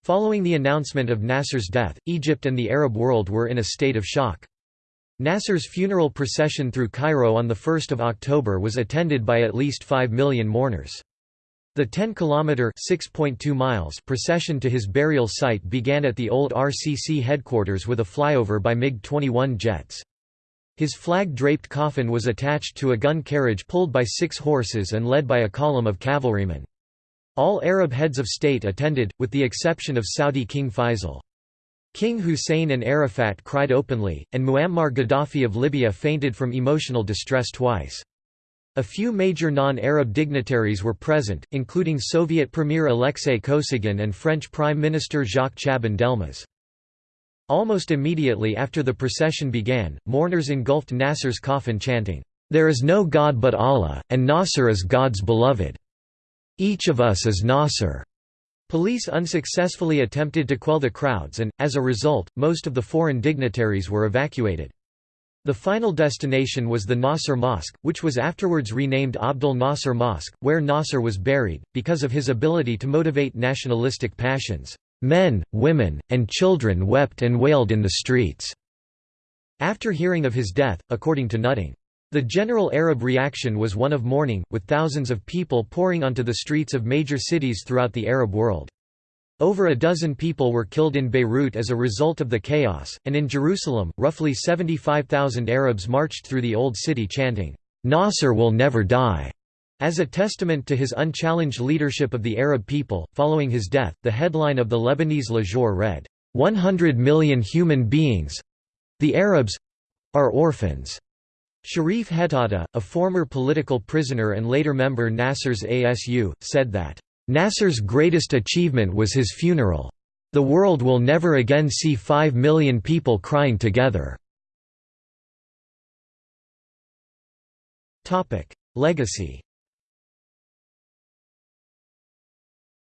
Following the announcement of Nasser's death, Egypt and the Arab world were in a state of shock. Nasser's funeral procession through Cairo on 1 October was attended by at least 5 million mourners. The 10-kilometer (6.2 miles) procession to his burial site began at the old RCC headquarters with a flyover by MiG-21 jets. His flag-draped coffin was attached to a gun carriage pulled by six horses and led by a column of cavalrymen. All Arab heads of state attended, with the exception of Saudi King Faisal. King Hussein and Arafat cried openly, and Muammar Gaddafi of Libya fainted from emotional distress twice. A few major non-Arab dignitaries were present, including Soviet Premier Alexei Kosygin and French Prime Minister Jacques Chaban-Delmas. Almost immediately after the procession began, mourners engulfed Nasser's coffin chanting, "'There is no God but Allah, and Nasser is God's beloved. Each of us is Nasser.' Police unsuccessfully attempted to quell the crowds and, as a result, most of the foreign dignitaries were evacuated. The final destination was the Nasser Mosque, which was afterwards renamed Abdul Nasser Mosque, where Nasser was buried, because of his ability to motivate nationalistic passions. Men, women, and children wept and wailed in the streets. After hearing of his death, according to Nutting, the general Arab reaction was one of mourning, with thousands of people pouring onto the streets of major cities throughout the Arab world. Over a dozen people were killed in Beirut as a result of the chaos, and in Jerusalem, roughly 75,000 Arabs marched through the Old City chanting, "'Nasser will never die' As a testament to his unchallenged leadership of the Arab people, following his death, the headline of the Lebanese Le Jour read, "'100 million human beings—the Arabs—are orphans'". Sharif Hetata, a former political prisoner and later member Nasser's ASU, said that, Nasser's greatest achievement was his funeral. The world will never again see five million people crying together. Legacy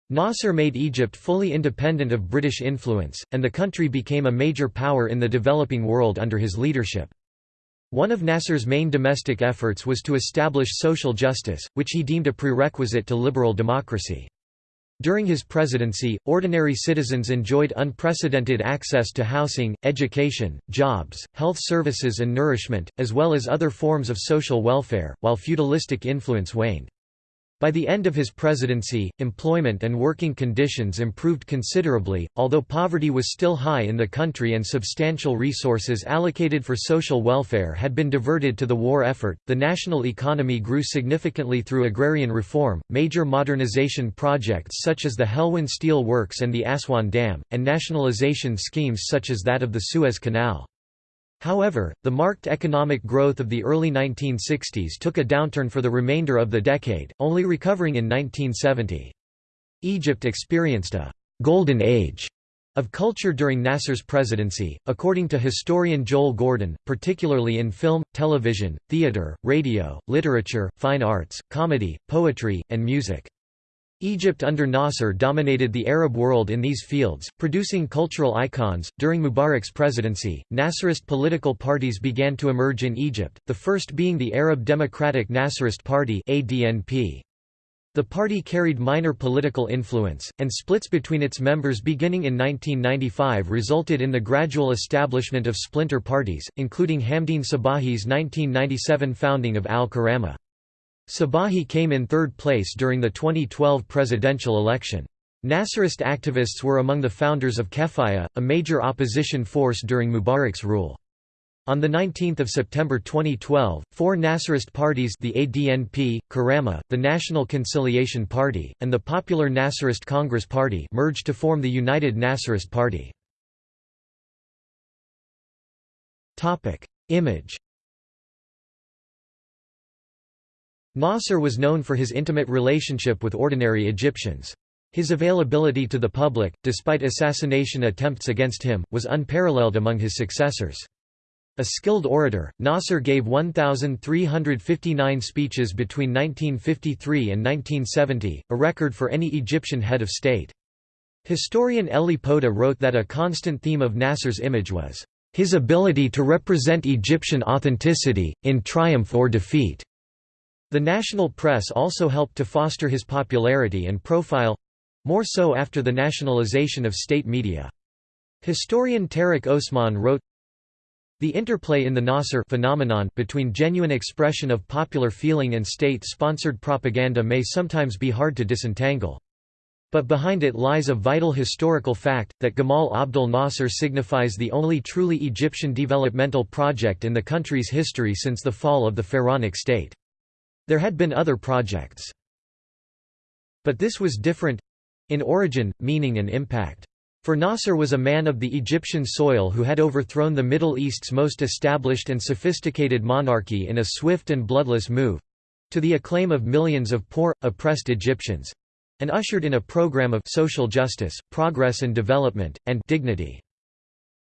Nasser made Egypt fully independent of British influence, and the country became a major power in the developing world under his leadership. One of Nasser's main domestic efforts was to establish social justice, which he deemed a prerequisite to liberal democracy. During his presidency, ordinary citizens enjoyed unprecedented access to housing, education, jobs, health services and nourishment, as well as other forms of social welfare, while feudalistic influence waned. By the end of his presidency, employment and working conditions improved considerably, although poverty was still high in the country and substantial resources allocated for social welfare had been diverted to the war effort. The national economy grew significantly through agrarian reform, major modernization projects such as the Helwan Steel Works and the Aswan Dam, and nationalization schemes such as that of the Suez Canal. However, the marked economic growth of the early 1960s took a downturn for the remainder of the decade, only recovering in 1970. Egypt experienced a «golden age» of culture during Nasser's presidency, according to historian Joel Gordon, particularly in film, television, theater, radio, literature, fine arts, comedy, poetry, and music. Egypt under Nasser dominated the Arab world in these fields, producing cultural icons. During Mubarak's presidency, Nasserist political parties began to emerge in Egypt, the first being the Arab Democratic Nasserist Party (ADNP). The party carried minor political influence, and splits between its members beginning in 1995 resulted in the gradual establishment of splinter parties, including Hamdine Sabahi's 1997 founding of Al-Karama. Sabahi came in third place during the 2012 presidential election. Nasserist activists were among the founders of Kefaya, a major opposition force during Mubarak's rule. On 19 September 2012, four Nasserist parties the ADNP, Karama, the National Conciliation Party, and the Popular Nasserist Congress Party merged to form the United Nasserist Party. Image Nasser was known for his intimate relationship with ordinary Egyptians. His availability to the public, despite assassination attempts against him, was unparalleled among his successors. A skilled orator, Nasser gave 1,359 speeches between 1953 and 1970, a record for any Egyptian head of state. Historian Eli Podeh wrote that a constant theme of Nasser's image was, "...his ability to represent Egyptian authenticity, in triumph or defeat." The national press also helped to foster his popularity and profile—more so after the nationalization of state media. Historian Tarek Osman wrote, the interplay in the Nasser phenomenon between genuine expression of popular feeling and state-sponsored propaganda may sometimes be hard to disentangle. But behind it lies a vital historical fact, that Gamal Abdel Nasser signifies the only truly Egyptian developmental project in the country's history since the fall of the pharaonic state. There had been other projects. But this was different—in origin, meaning and impact. For Nasser was a man of the Egyptian soil who had overthrown the Middle East's most established and sophisticated monarchy in a swift and bloodless move—to the acclaim of millions of poor, oppressed Egyptians—and ushered in a program of social justice, progress and development, and dignity.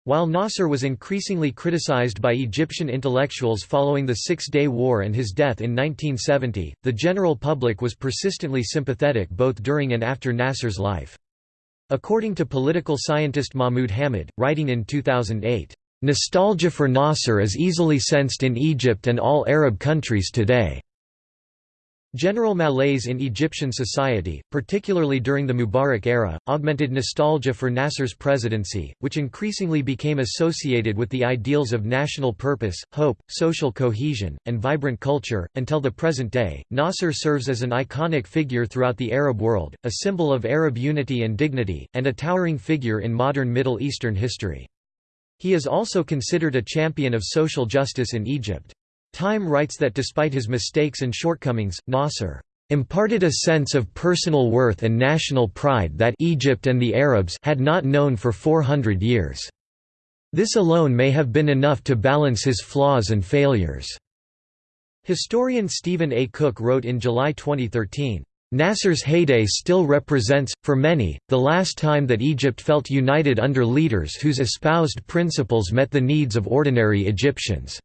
While Nasser was increasingly criticized by Egyptian intellectuals following the Six-Day War and his death in 1970, the general public was persistently sympathetic both during and after Nasser's life. According to political scientist Mahmoud Hamid, writing in 2008, "...nostalgia for Nasser is easily sensed in Egypt and all Arab countries today." General malaise in Egyptian society, particularly during the Mubarak era, augmented nostalgia for Nasser's presidency, which increasingly became associated with the ideals of national purpose, hope, social cohesion, and vibrant culture. Until the present day, Nasser serves as an iconic figure throughout the Arab world, a symbol of Arab unity and dignity, and a towering figure in modern Middle Eastern history. He is also considered a champion of social justice in Egypt. Time writes that despite his mistakes and shortcomings, Nasser imparted a sense of personal worth and national pride that Egypt and the Arabs had not known for 400 years. This alone may have been enough to balance his flaws and failures." Historian Stephen A. Cook wrote in July 2013, Nasser's heyday still represents, for many, the last time that Egypt felt united under leaders whose espoused principles met the needs of ordinary Egyptians.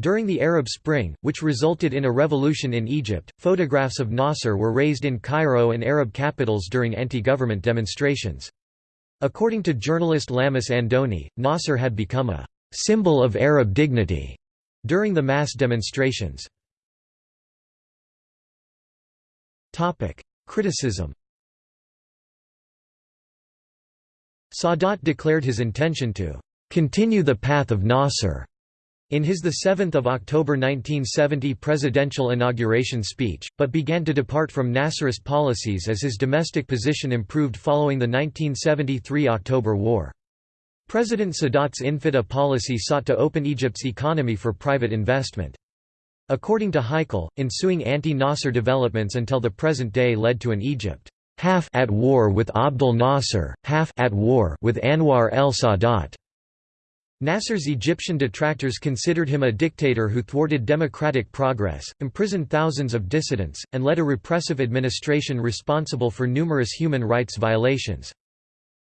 During the Arab Spring, which resulted in a revolution in Egypt, photographs of Nasser were raised in Cairo and Arab capitals during anti-government demonstrations. According to journalist Lamis Andoni, Nasser had become a «symbol of Arab dignity» during the mass demonstrations. Criticism Sadat declared his intention to «continue the path of Nasser» in his 7 October 1970 presidential inauguration speech, but began to depart from Nasserist policies as his domestic position improved following the 1973 October War. President Sadat's Infitah policy sought to open Egypt's economy for private investment. According to Heikal, ensuing anti-Nasser developments until the present day led to an Egypt half at war with Abdel Nasser, half at war with Anwar el-Sadat. Nasser's Egyptian detractors considered him a dictator who thwarted democratic progress, imprisoned thousands of dissidents, and led a repressive administration responsible for numerous human rights violations.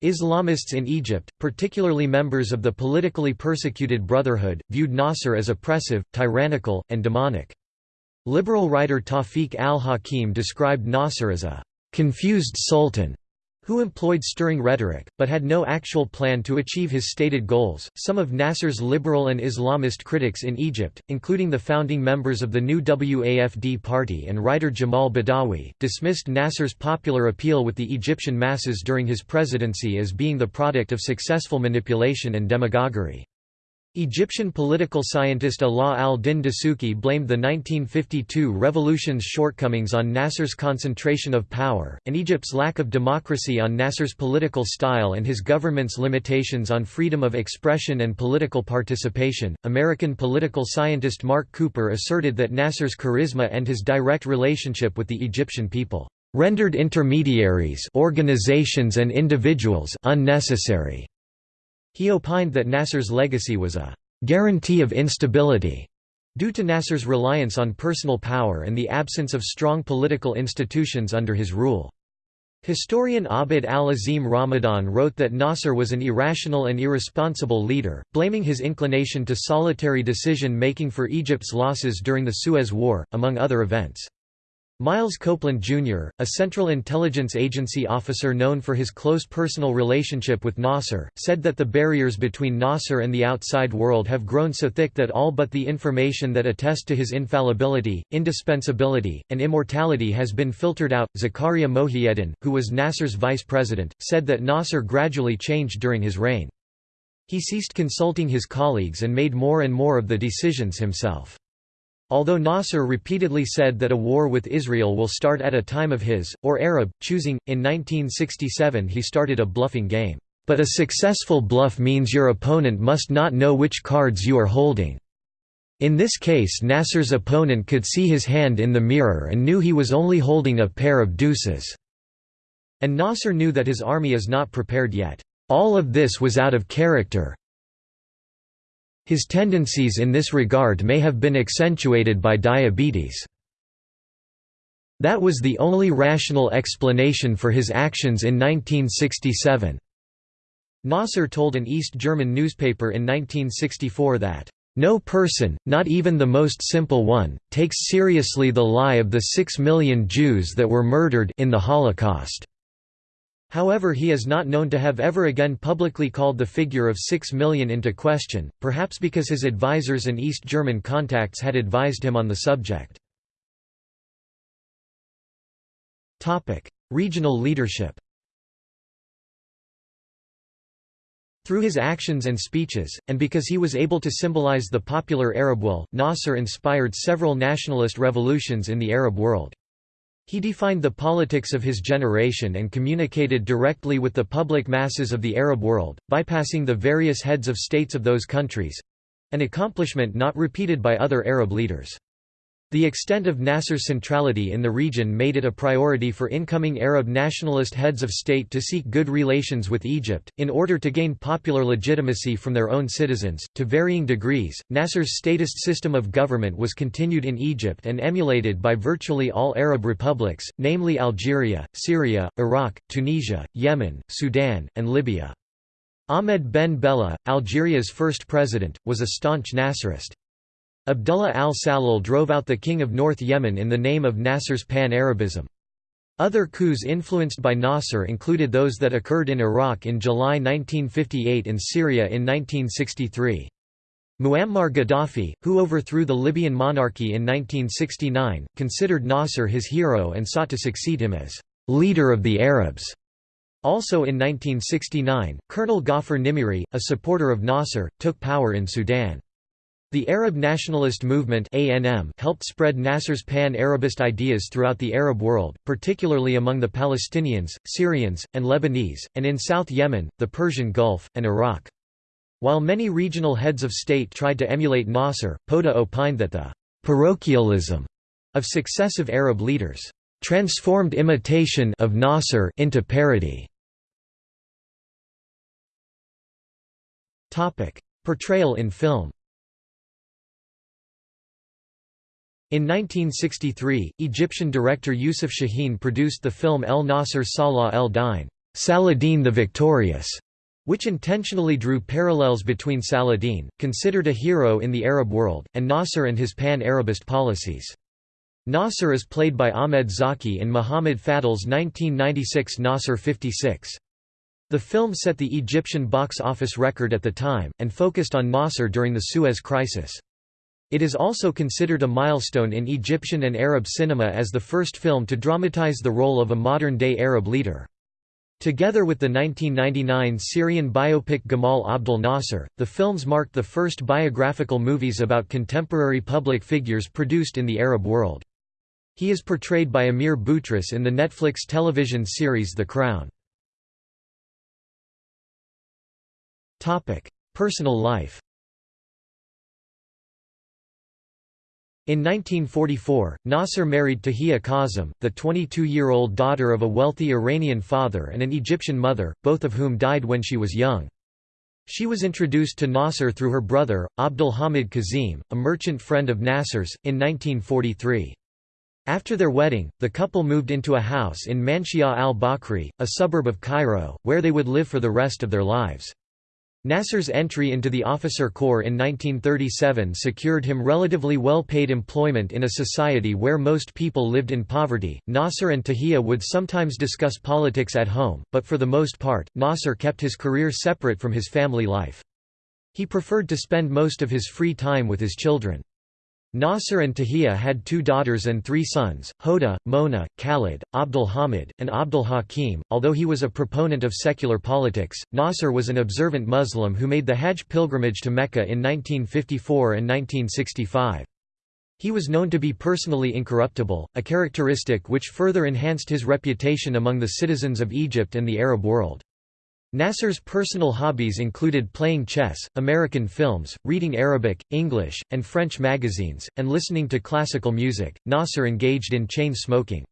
Islamists in Egypt, particularly members of the politically persecuted Brotherhood, viewed Nasser as oppressive, tyrannical, and demonic. Liberal writer Tawfiq al-Hakim described Nasser as a confused sultan who employed stirring rhetoric, but had no actual plan to achieve his stated goals. Some of Nasser's liberal and Islamist critics in Egypt, including the founding members of the new WAFD party and writer Jamal Badawi, dismissed Nasser's popular appeal with the Egyptian masses during his presidency as being the product of successful manipulation and demagoguery. Egyptian political scientist Alaa al-Din Dasuki blamed the 1952 revolution's shortcomings on Nasser's concentration of power, and Egypt's lack of democracy on Nasser's political style and his government's limitations on freedom of expression and political participation. American political scientist Mark Cooper asserted that Nasser's charisma and his direct relationship with the Egyptian people rendered intermediaries organizations and individuals unnecessary. He opined that Nasser's legacy was a «guarantee of instability» due to Nasser's reliance on personal power and the absence of strong political institutions under his rule. Historian Abd al-Azim Ramadan wrote that Nasser was an irrational and irresponsible leader, blaming his inclination to solitary decision-making for Egypt's losses during the Suez War, among other events. Miles Copeland, Jr., a Central Intelligence Agency officer known for his close personal relationship with Nasser, said that the barriers between Nasser and the outside world have grown so thick that all but the information that attest to his infallibility, indispensability, and immortality has been filtered out. Zakaria Mohieddin, who was Nasser's vice president, said that Nasser gradually changed during his reign. He ceased consulting his colleagues and made more and more of the decisions himself. Although Nasser repeatedly said that a war with Israel will start at a time of his, or Arab, choosing, in 1967 he started a bluffing game. But a successful bluff means your opponent must not know which cards you are holding. In this case Nasser's opponent could see his hand in the mirror and knew he was only holding a pair of deuces. And Nasser knew that his army is not prepared yet. All of this was out of character, his tendencies in this regard may have been accentuated by diabetes. That was the only rational explanation for his actions in 1967. Nasser told an East German newspaper in 1964 that, "...no person, not even the most simple one, takes seriously the lie of the six million Jews that were murdered in the Holocaust." However he is not known to have ever again publicly called the figure of six million into question, perhaps because his advisers and East German contacts had advised him on the subject. Regional leadership Through his actions and speeches, and because he was able to symbolize the popular Arab will, Nasser inspired several nationalist revolutions in the Arab world. He defined the politics of his generation and communicated directly with the public masses of the Arab world, bypassing the various heads of states of those countries—an accomplishment not repeated by other Arab leaders. The extent of Nasser's centrality in the region made it a priority for incoming Arab nationalist heads of state to seek good relations with Egypt, in order to gain popular legitimacy from their own citizens. To varying degrees, Nasser's statist system of government was continued in Egypt and emulated by virtually all Arab republics, namely Algeria, Syria, Iraq, Tunisia, Yemen, Sudan, and Libya. Ahmed Ben Bella, Algeria's first president, was a staunch Nasserist. Abdullah al-Sallal drove out the king of North Yemen in the name of Nasser's Pan-Arabism. Other coups influenced by Nasser included those that occurred in Iraq in July 1958 and Syria in 1963. Muammar Gaddafi, who overthrew the Libyan monarchy in 1969, considered Nasser his hero and sought to succeed him as «leader of the Arabs». Also in 1969, Colonel Ghaffar Nimiri, a supporter of Nasser, took power in Sudan. The Arab nationalist movement helped spread Nasser's pan-Arabist ideas throughout the Arab world, particularly among the Palestinians, Syrians, and Lebanese, and in South Yemen, the Persian Gulf, and Iraq. While many regional heads of state tried to emulate Nasser, Podeh opined that the «parochialism» of successive Arab leaders «transformed imitation of Nasser into parody». Portrayal in film In 1963, Egyptian director Youssef Chahine produced the film El Nasser Salah el Din Saladin the Victorious, which intentionally drew parallels between Saladin, considered a hero in the Arab world, and Nasser and his pan-Arabist policies. Nasser is played by Ahmed Zaki in Muhammad Fadl's 1996 Nasser 56. The film set the Egyptian box office record at the time, and focused on Nasser during the Suez Crisis. It is also considered a milestone in Egyptian and Arab cinema as the first film to dramatize the role of a modern-day Arab leader. Together with the 1999 Syrian biopic Gamal Abdel Nasser, the films marked the first biographical movies about contemporary public figures produced in the Arab world. He is portrayed by Amir Boutros in the Netflix television series The Crown. Personal life In 1944, Nasser married Tahia Kazem, the 22-year-old daughter of a wealthy Iranian father and an Egyptian mother, both of whom died when she was young. She was introduced to Nasser through her brother, Abdul Hamid Kazim, a merchant friend of Nasser's, in 1943. After their wedding, the couple moved into a house in Manshia al-Bakri, a suburb of Cairo, where they would live for the rest of their lives. Nasser's entry into the officer corps in 1937 secured him relatively well-paid employment in a society where most people lived in poverty. Nasser and Tahia would sometimes discuss politics at home, but for the most part, Nasser kept his career separate from his family life. He preferred to spend most of his free time with his children. Nasser and Tahia had two daughters and three sons, Hoda, Mona, Khalid, Abdul Hamid, and Abdul Hakim. Although he was a proponent of secular politics, Nasser was an observant Muslim who made the Hajj pilgrimage to Mecca in 1954 and 1965. He was known to be personally incorruptible, a characteristic which further enhanced his reputation among the citizens of Egypt and the Arab world. Nasser's personal hobbies included playing chess, American films, reading Arabic, English, and French magazines, and listening to classical music. Nasser engaged in chain smoking.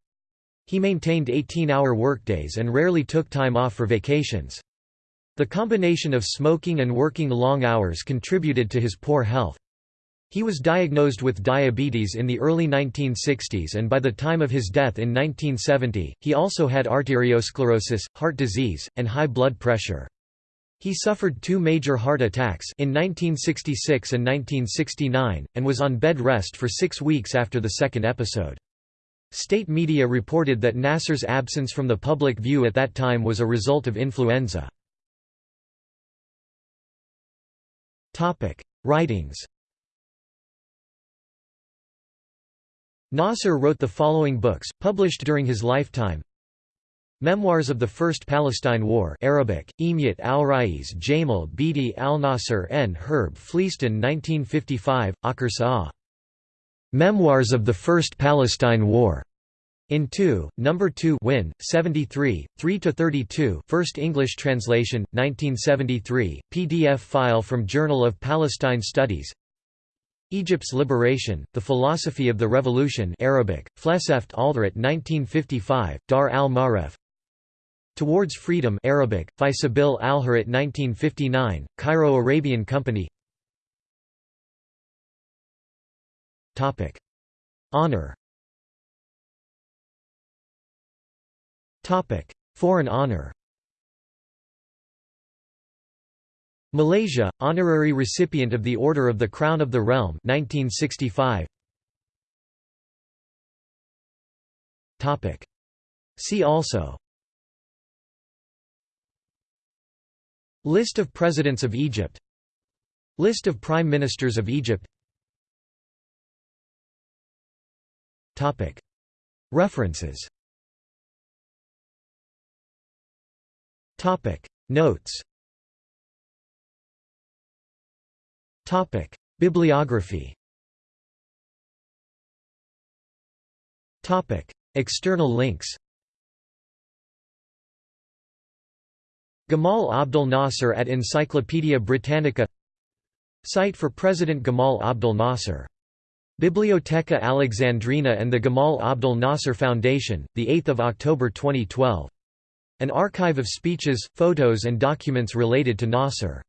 He maintained 18-hour workdays and rarely took time off for vacations. The combination of smoking and working long hours contributed to his poor health. He was diagnosed with diabetes in the early 1960s and by the time of his death in 1970, he also had arteriosclerosis, heart disease, and high blood pressure. He suffered two major heart attacks in 1966 and 1969, and was on bed rest for six weeks after the second episode. State media reported that Nasser's absence from the public view at that time was a result of influenza. Writings Nasser wrote the following books, published during his lifetime. Memoirs of the First Palestine War Arabic, Emiyat al-Rais Jamal Bidi al-Nasser n. Herb Fleiston 1955, Akhir Memoirs of the First Palestine War. In 2, Number 2 Win, 73, 3–32 First English translation, 1973, PDF file from Journal of Palestine Studies Egypt's Liberation, The Philosophy of the Revolution Arabic, Fleseft Aldrat 1955, Dar al-Maref Towards Freedom Arabic, Fisabil al-Harat 1959, Cairo Arabian Company Topic. Honor Topic. Foreign honor Malaysia, honorary recipient of the Order of the Crown of the Realm 1965. Topic. See also List of Presidents of Egypt List of Prime Ministers of Egypt Topic. References Topic. Notes Topic: Bibliography. Topic: External links. Gamal Abdel Nasser at Encyclopædia Britannica Site for President Gamal Abdel Nasser. Biblioteca Alexandrina and the Gamal Abdel Nasser Foundation, 8 October 2012. An archive of speeches, photos and documents related to Nasser.